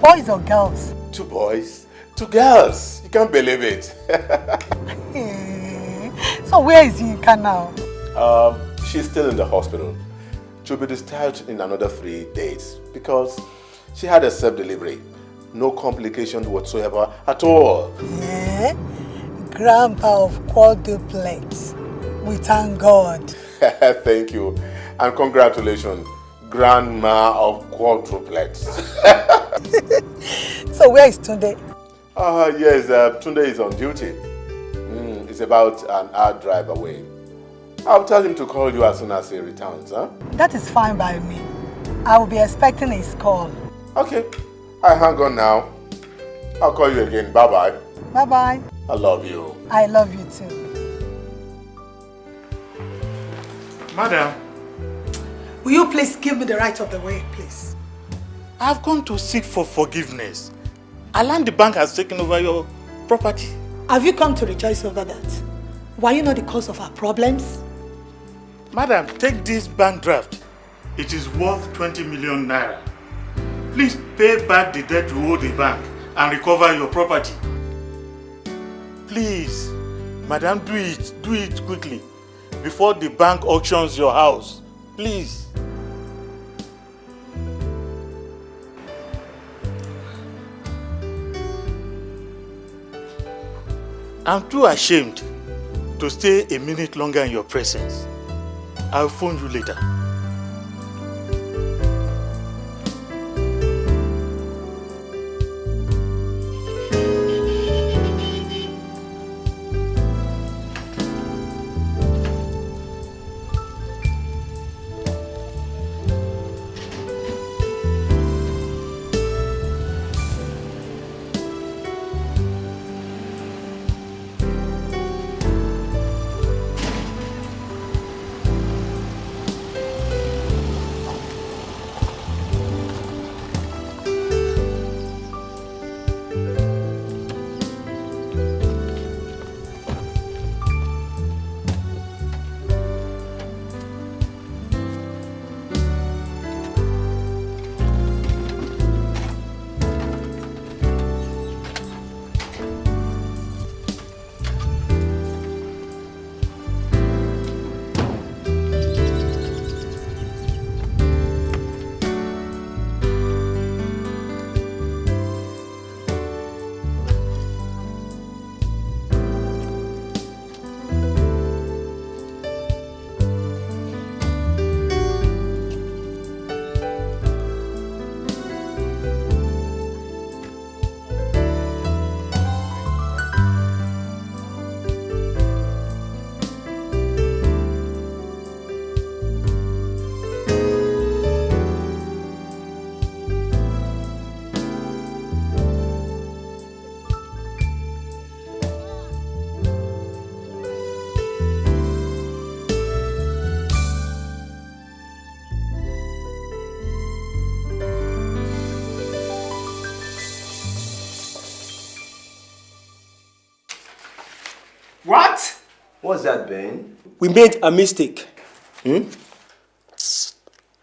Boys or girls? two boys, two girls. You can't believe it. Eh. So where is Yinka now? um, she's still in the hospital. She'll be discharged in another three days because she had a self-delivery. No complications whatsoever at all. Eh? Grandpa of quadruplets. We thank God. Thank you. And congratulations, grandma of quadruplets. So where is Tunde? Ah, yes, uh, Tunde is on duty. Mm, it's about an hour drive away. I'll tell him to call you as soon as he returns, huh? That is fine by me. I will be expecting his call. Okay. I hang on now. I'll call you again. Bye-bye. Bye-bye. I love you. I love you too. Madam, Will you please give me the right of the way, please? I've come to seek for forgiveness. Alan the bank has taken over your property. Have you come to rejoice over that? Were you not the cause of our problems? Madam, take this bank draft. It is worth 20 million naira. Please pay back the debt you owe the bank and recover your property. Please, madam, do it. Do it quickly before the bank auctions your house. Please. I'm too ashamed to stay a minute longer in your presence. I'll phone you later. We made a mistake. Hmm?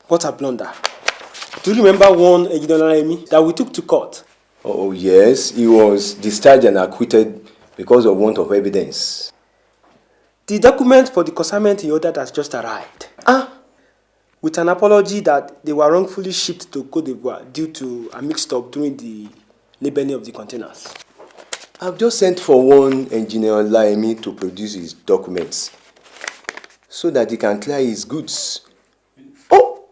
What a blunder. Do you remember one Ejidon that we took to court? Oh, yes. He was discharged and acquitted because of want of evidence. The document for the consignment he ordered has just arrived. Ah. With an apology that they were wrongfully shipped to Cote d'Ivoire due to a mix-up during the labeling of the containers. I've just sent for one engineer Laimi to produce his documents so that he can clear his goods. Oh!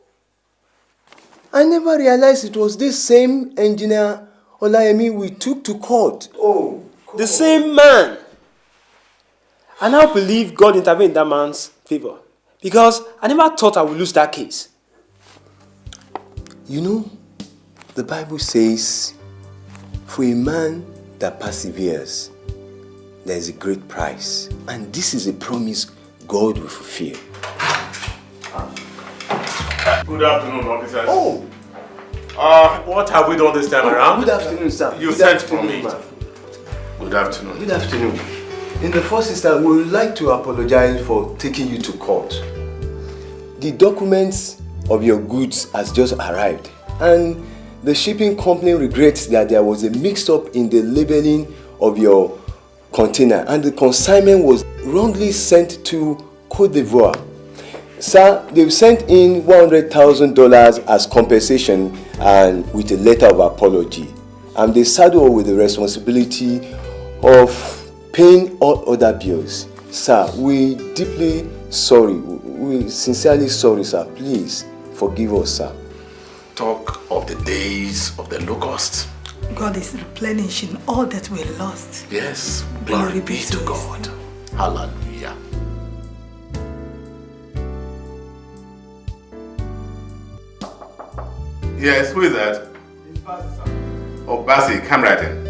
I never realized it was this same engineer Olayemi we took to court. Oh, The same man. And I now believe God intervened in that man's favor because I never thought I would lose that case. You know, the Bible says, for a man that perseveres, there is a great price. And this is a promise God will fulfill. Good afternoon, officers. Oh! Uh, what have we done this time around? Good afternoon, sir. You Good sent for me. afternoon. Good afternoon. Good afternoon. In the first instance, we would like to apologize for taking you to court. The documents of your goods has just arrived and the shipping company regrets that there was a mix-up in the labeling of your container and the consignment was wrongly sent to Cote d'Ivoire. Sir, they've sent in $100,000 as compensation and with a letter of apology. And they saddle with the responsibility of paying all other bills. Sir, we deeply sorry. We sincerely sorry, sir. Please forgive us, sir. Talk of the days of the locust. God is replenishing all that we lost. Yes, glory be to God. Hallelujah. Yes, who is that? Oh, Basi, come right in.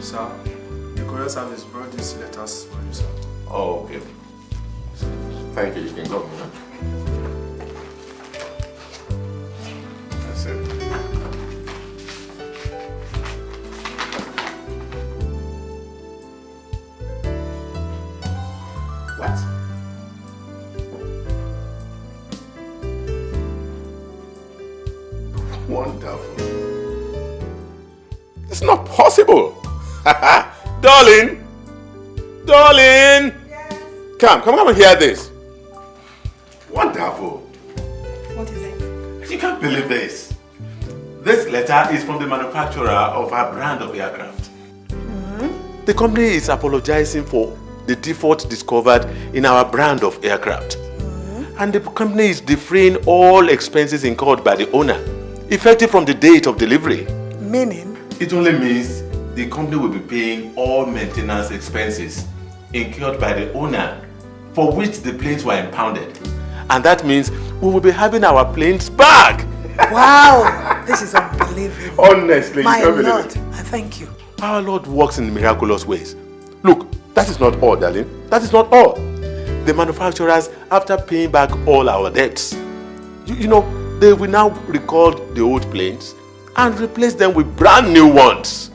Sir, the courier service brought these letters for you, sir. Oh, okay. Thank you, you can go. It's not possible. Darling! Darling! Come, come, come and hear this. Wonderful. What is it? You can't believe this. This letter is from the manufacturer of our brand of aircraft. Hmm? The company is apologizing for the default discovered in our brand of aircraft. Hmm? And the company is defraying all expenses incurred by the owner, effective from the date of delivery. Meaning? It only means the company will be paying all maintenance expenses incurred by the owner for which the planes were impounded. And that means we will be having our planes back. Wow! This is unbelievable. Honestly, you My Lord, it. I thank you. Our Lord works in miraculous ways. Look, that is not all, darling. That is not all. The manufacturers, after paying back all our debts, you, you know, they will now recall the old planes and replace them with brand new ones.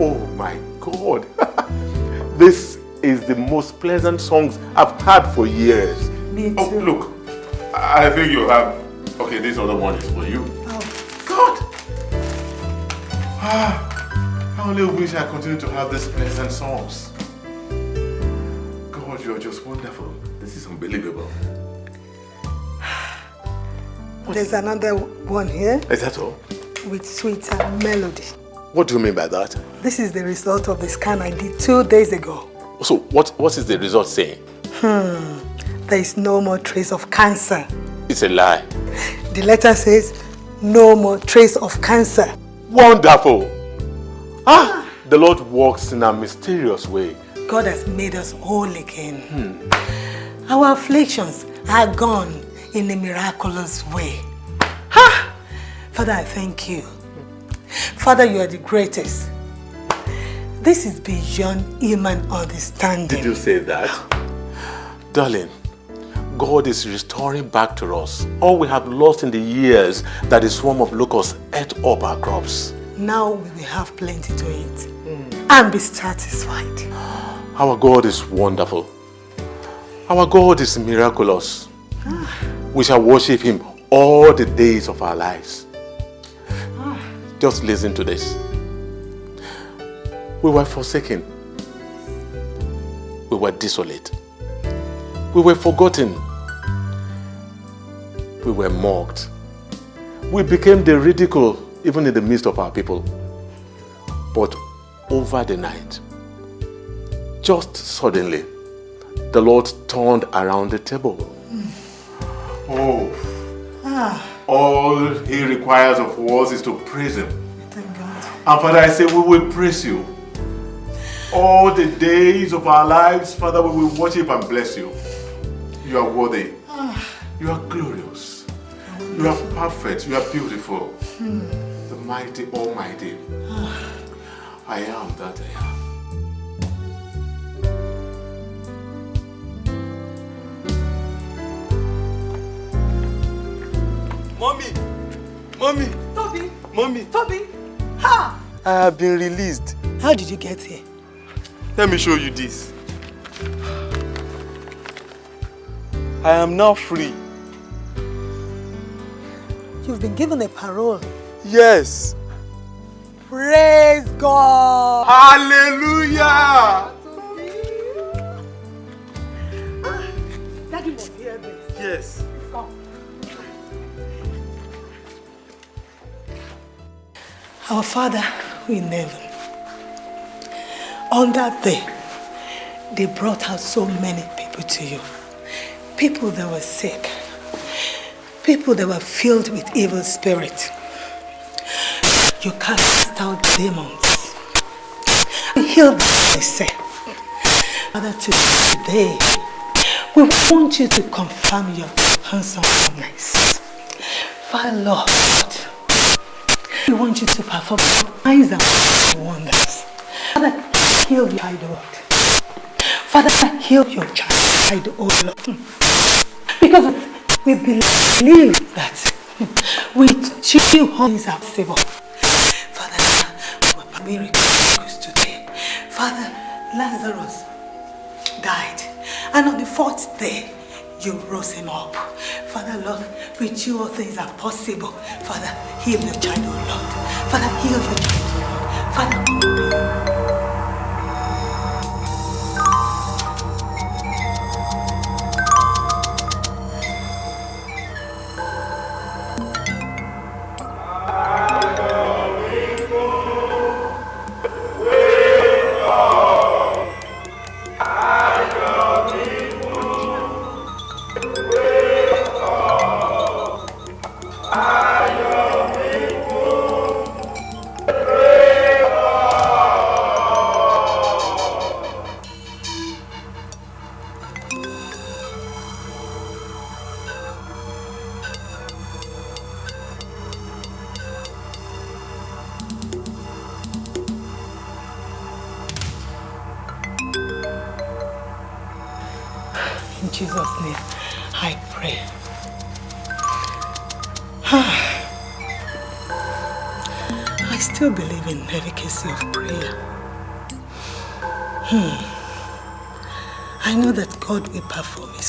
Oh my God. this is the most pleasant songs I've had for years. Me Oh, look, I think you have. Okay, this other one is for you. Oh. God! Ah, I only wish I continued to have these pleasant songs. God, you're just wonderful. This is unbelievable. There's another one here Is that all? With sweeter melody. What do you mean by that? This is the result of the scan I did two days ago. So, what, what is the result saying? Hmm. There is no more trace of cancer. It's a lie. The letter says, no more trace of cancer. Wonderful! Ah! The Lord works in a mysterious way. God has made us whole again. Our afflictions are gone in a miraculous way. Ha! Father, I thank you. Father, you are the greatest. This is beyond human understanding. Did you say that? Darling, God is restoring back to us all we have lost in the years that the swarm of locusts ate up our crops. Now we will have plenty to eat hmm. and be satisfied. Our God is wonderful. Our God is miraculous. Ah. We shall worship Him all the days of our lives. Just listen to this. We were forsaken. We were desolate. We were forgotten. We were mocked. We became the ridicule even in the midst of our people. But over the night, just suddenly, the Lord turned around the table. Oh, Ah, all He requires of us is to praise Him. thank God. And Father, I say we will praise you. All the days of our lives, Father, we will worship and bless you. You are worthy. You are glorious. You are perfect. You are beautiful. hmm. The mighty, almighty. Ah. I am that I am. Mommy! Mommy! Toby! Mommy! Toby! Ha! I have been released. How did you get here? Let me show you this. I am now free. You've been given a parole. Yes. Praise God! Hallelujah! Ah, Daddy hear this. Yes. Our Father who in heaven, on that day, they brought out so many people to you. People that were sick, people that were filled with evil spirit. You cast out demons. You healed them, they say. Father, today, we We want you to confirm your handsomeness. Father Lord, we want you to perform signs and wonders. Father, heal your child, Lord. Father, heal your child, oh Lord. Because we believe that with you all are possible. Father, miracles today. Father, Lazarus died. And on the fourth day, you rose him up. Father, Lord, with you all things are possible. Father, heal your child, oh Lord. Father, heal your child. Father,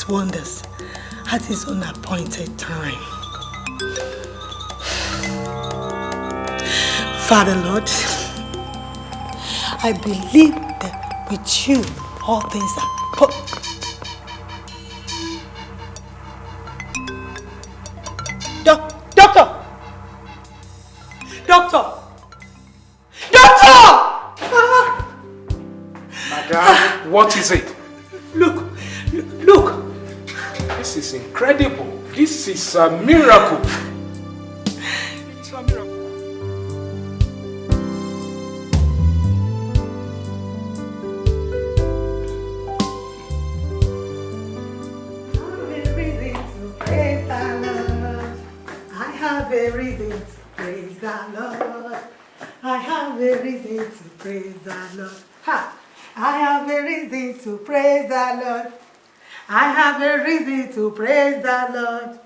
Wonders at His own appointed time. Father Lord, I believe that with you all things are possible. This is a miracle. It's a miracle. Praise the Lord. I have a reason to praise the Lord. I have a reason to praise the Lord. Ha! I have a reason to praise the Lord. I have a reason to praise the Lord.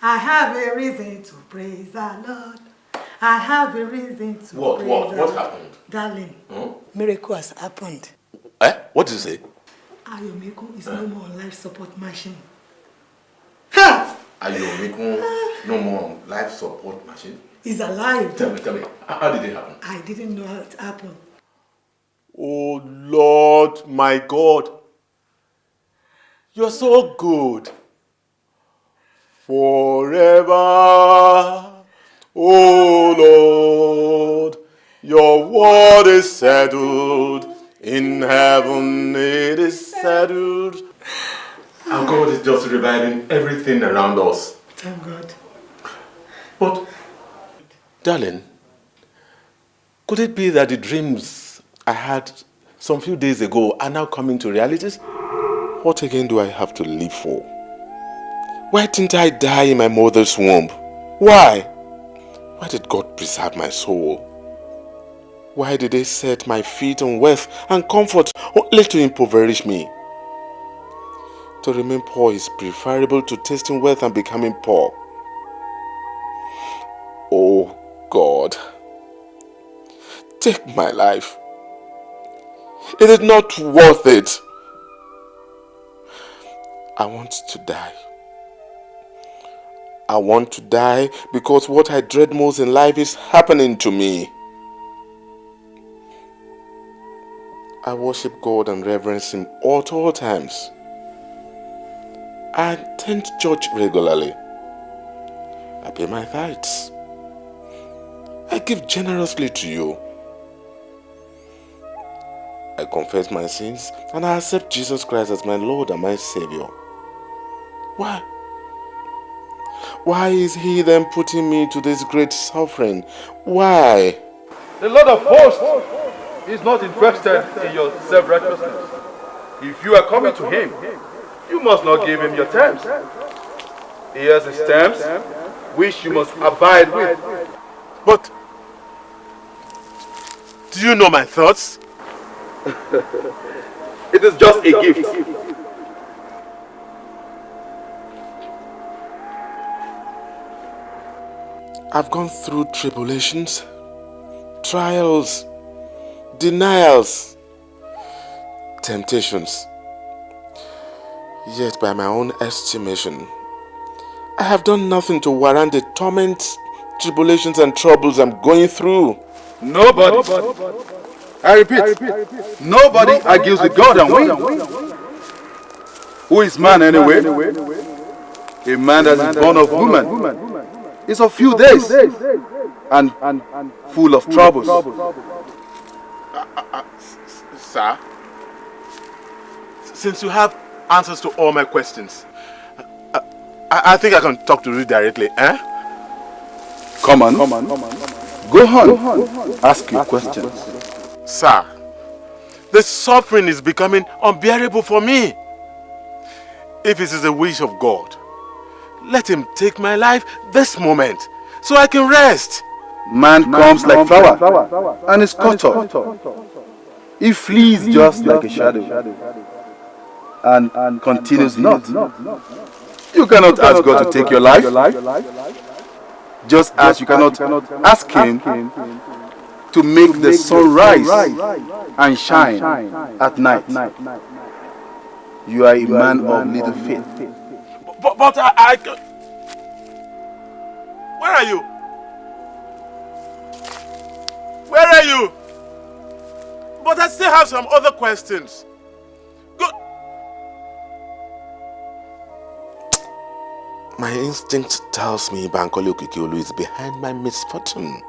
I have a reason to praise the Lord. I have a reason to What, praise what, what Lord. happened? Darling, Hmm? miracle has happened. Eh? What did you say? Ayomiko is Huh? no more life support machine. Are you making no more life support machine? He's alive. Tell me, tell me, how did it happen? I didn't know how it happened. Oh Lord, my God, you're so good. Forever, oh Lord, your word is settled. In heaven it is settled. And God is just reviving everything around us. Thank God. But, darling, could it be that the dreams I had some few days ago are now coming to realities? What again do I have to live for? Why didn't I die in my mother's womb? Why? Why did God preserve my soul? Why did He set my feet on wealth and comfort only to impoverish me? To remain poor is preferable to tasting wealth and becoming poor. Oh God, take my life. It is not worth it. I want to die. I want to die because what I dread most in life is happening to me. I worship God and reverence Him at all times. I attend church regularly. I pay my tithes. I give generously to you. I confess my sins and I accept Jesus Christ as my Lord and my Savior. Why? Why is He then putting me to this great suffering? Why? The Lord of hosts is not interested in your self-righteousness. If you are coming to him, You must not give him your terms. He has his terms, which you must abide with. But do you know my thoughts? it is just a gift. I've gone through tribulations, trials, denials, temptations. Yet, by my own estimation, I have done nothing to warrant the torments, tribulations, and troubles I'm going through. Nobody, I repeat, nobody argues with God and wins. Who is man anyway? A man that is born of woman is of few days and and full of troubles. Sir, since you have answers to all my questions, I, I, I think I can talk to you directly, eh? Come on. Go on. Ask your questions. Sir, the suffering is becoming unbearable for me. If it is the wish of God, let him take my life this moment so I can rest. Man comes like flower and is cut off. He flees just like a shadow and continues not. You cannot ask God to take your life just as you cannot ask him to make the sun rise and shine at night. You are a man of little faith. But, but I, I... Where are you? Where are you? But I still have some other questions. Go. My instinct tells me Bankole Okikiolu is behind my misfortune.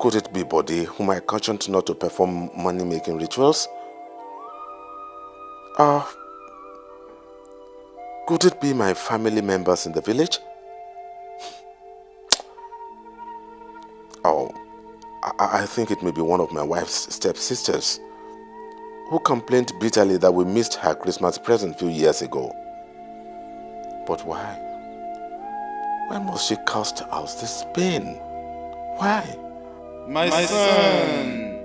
Could it be Body whom I cautioned not to perform money-making rituals? Uh, could it be my family members in the village? Oh, I, I think it may be one of my wife's stepsisters who complained bitterly that we missed her Christmas present few years ago. But why? Why must she cast out this pain? Why? My, My son,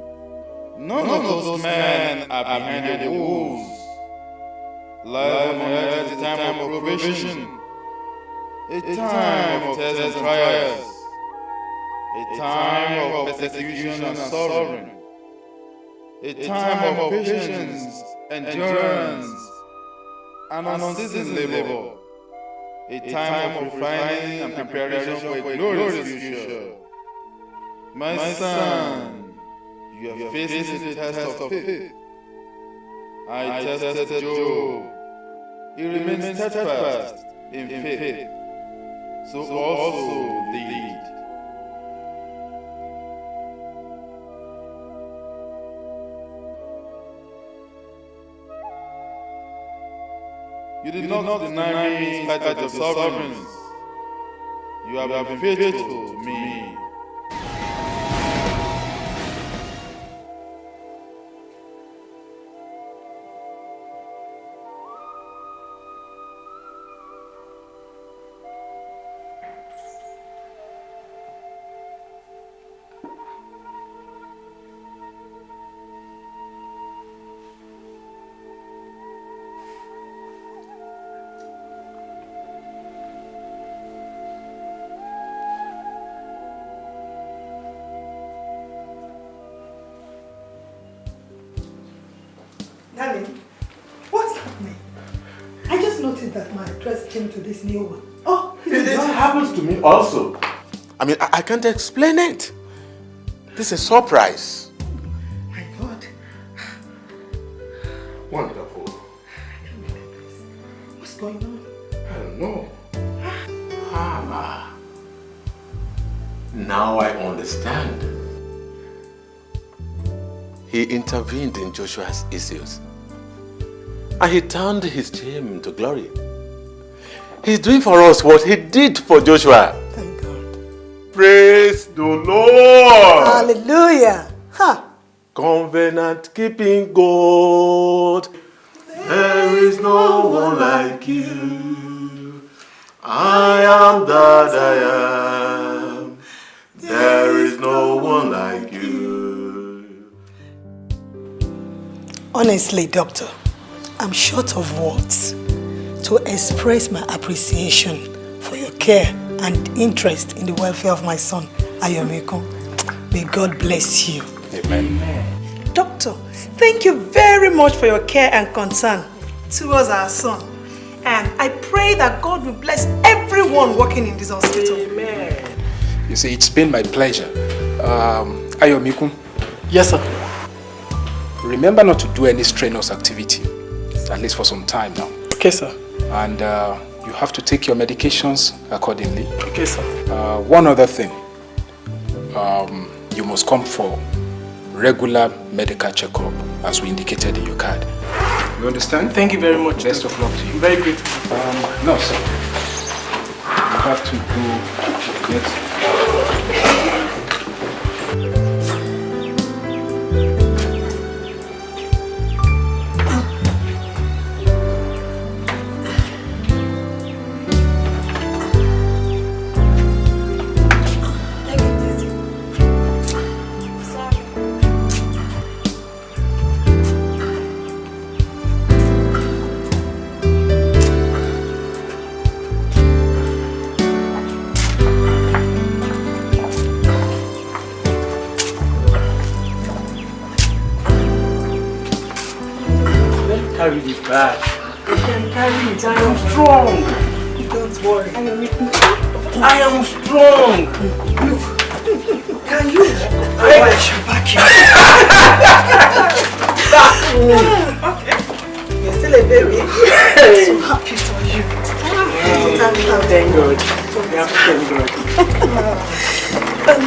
none of those men are behind the walls. Life on earth is a time of probation, a time of tests and trials, a time of persecution and suffering, a time of patience, endurance, and unceasing labor, a time of refining and preparation for a glorious future. My, son, you are facing the test of faith. I tested Job. He remained steadfast in faith. So also lead. You did not deny me in spite of your sufferings. You have been faithful to me. Can't explain it. This is a surprise. My God. Wonderful. What's going on? I don't know. Ah, Hama. Now I understand. He intervened in Joshua's issues. And he turned his shame to glory. He's doing for us what he did for Joshua. Praise the Lord. Hallelujah. Huh. covenant keeping God. There is no one like you. I am that I am. There is no one like you. Honestly, Doctor, I'm short of words to express my appreciation for your care and interest in the welfare of my son, Ayomiko. May God bless you. Amen. Doctor, thank you very much for your care and concern towards our son. And I pray that God will bless everyone working in this hospital. Amen. You see, it's been my pleasure. Um, Ayomiku. Yes, sir. Remember not to do any strenuous activity, at least for some time now. Okay, sir. And uh, you have to take your medications accordingly. Okay, sir. Uh, one other thing. Um, you must come for regular medical checkup as we indicated in your card. You understand? Thank you very much. Best of luck to you. I'm very grateful. Um, no, sir. You have to go get Bag. You can carry it. I am strong. Don't worry. I am strong. Look. Can you? I got your back here. You're still a baby. I'm so happy for you. Thank God. Thank God. Thank God. Um,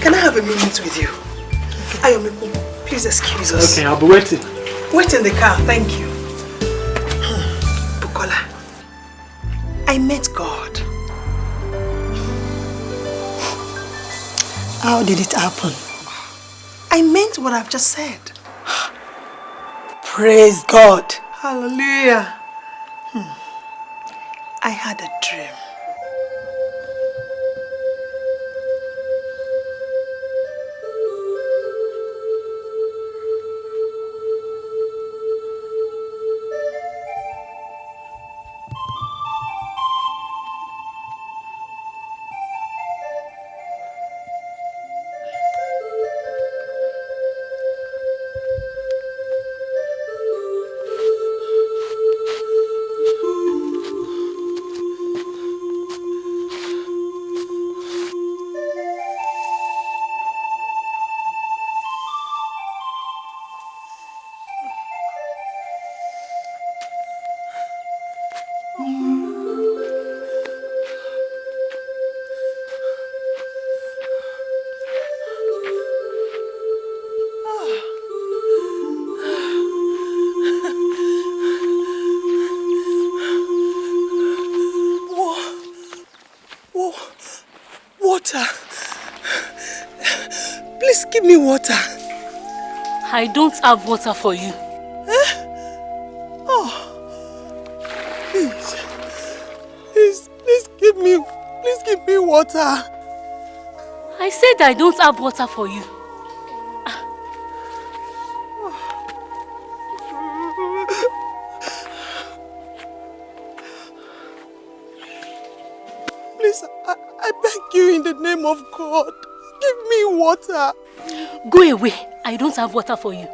can I have a minute with you? Ayomiku, please excuse us. Okay, I'll be waiting. Wait in the car, thank you. I met God. How did it happen? I meant what I've just said. Praise God. Hallelujah. Hmm. I had a dream. I don't have water for you. Eh? Oh. Please. Please, please give me, please give me water. I said I don't have water for you. Please, I, I beg you in the name of God. Give me water. Go away. I don't have water for you.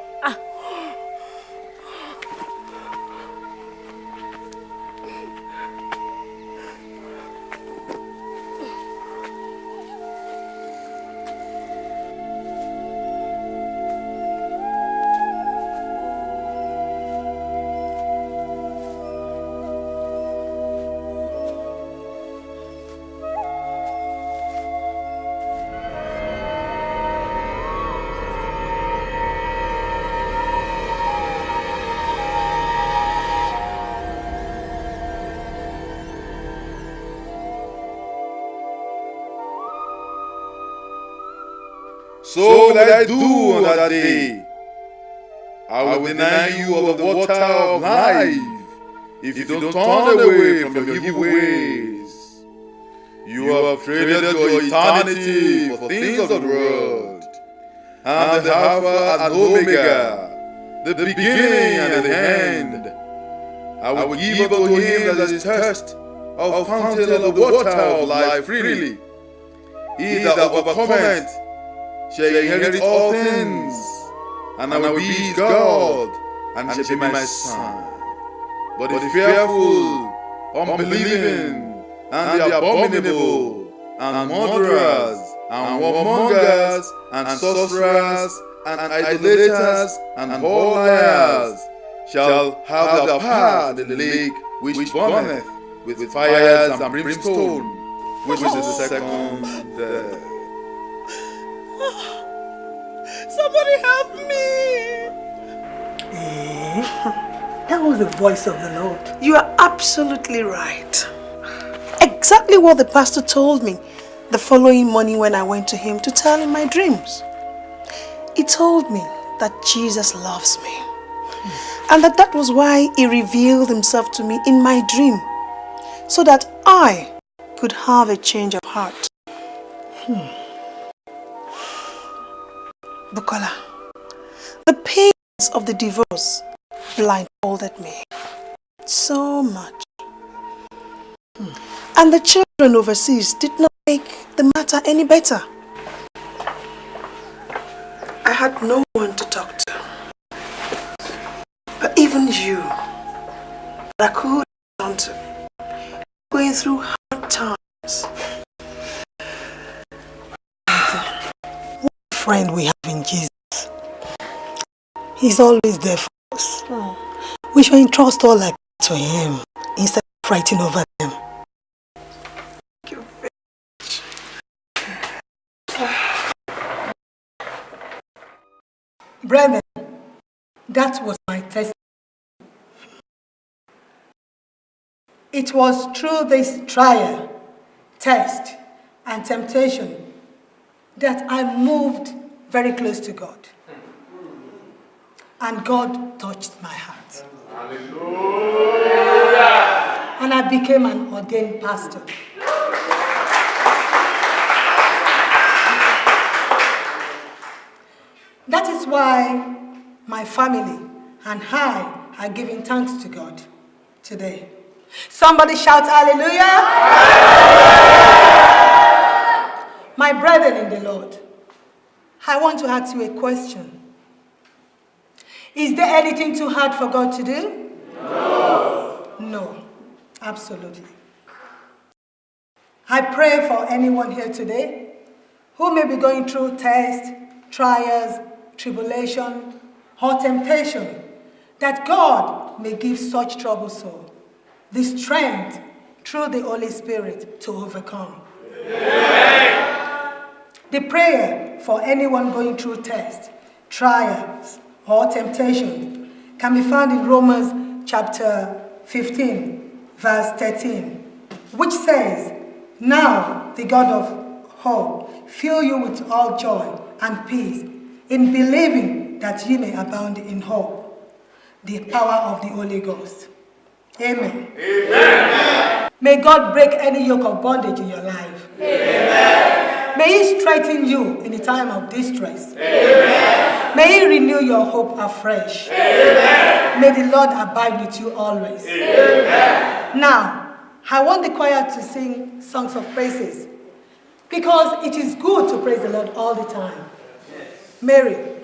Will I do on that day. I will deny you of the water of life if you don't turn away from your evil ways. You have traded your eternity for things of the world. And the Alpha and Omega, the beginning and the end. I will give unto him that is thirst of fountain of the water of life freely. He that overcometh shall inherit all things, and I will be his God, and shall be my son. But the fearful, unbelieving, and the abominable, and murderers, and warmongers, and sorcerers, and idolaters, and all liars shall have their part in the lake which burneth with fires and brimstone, which is the second death. Somebody help me! Eh? That was the voice of the Lord. You are absolutely right. Exactly what the pastor told me the following morning when I went to him to tell him my dreams. He told me that Jesus loves me and that that was why he revealed himself to me in my dream so that I could have a change of heart. Hmm. Bukola, the pains of the divorce blindfolded me so much. Hmm. And the children overseas did not make the matter any better. I had no one to talk to. But even you, that I could turn to, going through hard times. What a friend we have in Jesus. He's always there for us. Hmm. We should entrust all like to him instead of fighting over them. Thank you, bitch. Brethren, that was my testimony. It was through this trial, test, and temptation that I moved very close to God. And God touched my heart. Hallelujah. And I became an ordained pastor. That is why my family and I are giving thanks to God today. Somebody shout hallelujah. My brethren in the Lord, I want to ask you a question. Is there anything too hard for God to do? No. No, absolutely. I pray for anyone here today who may be going through tests, trials, tribulation, or temptation, that God may give such troubled soul the strength through the Holy Spirit to overcome. Amen. The prayer for anyone going through tests, trials, or temptation can be found in Romans chapter 15, verse 13, which says, Now the God of hope fill you with all joy and peace in believing that ye may abound in hope. The power of the Holy Ghost. Amen. Amen. May God break any yoke of bondage in your life. Amen. May He strengthen you in the time of distress. Amen. May He renew your hope afresh. Amen. May the Lord abide with you always. Amen. Now, I want the choir to sing songs of praises because it is good to praise the Lord all the time. Mary.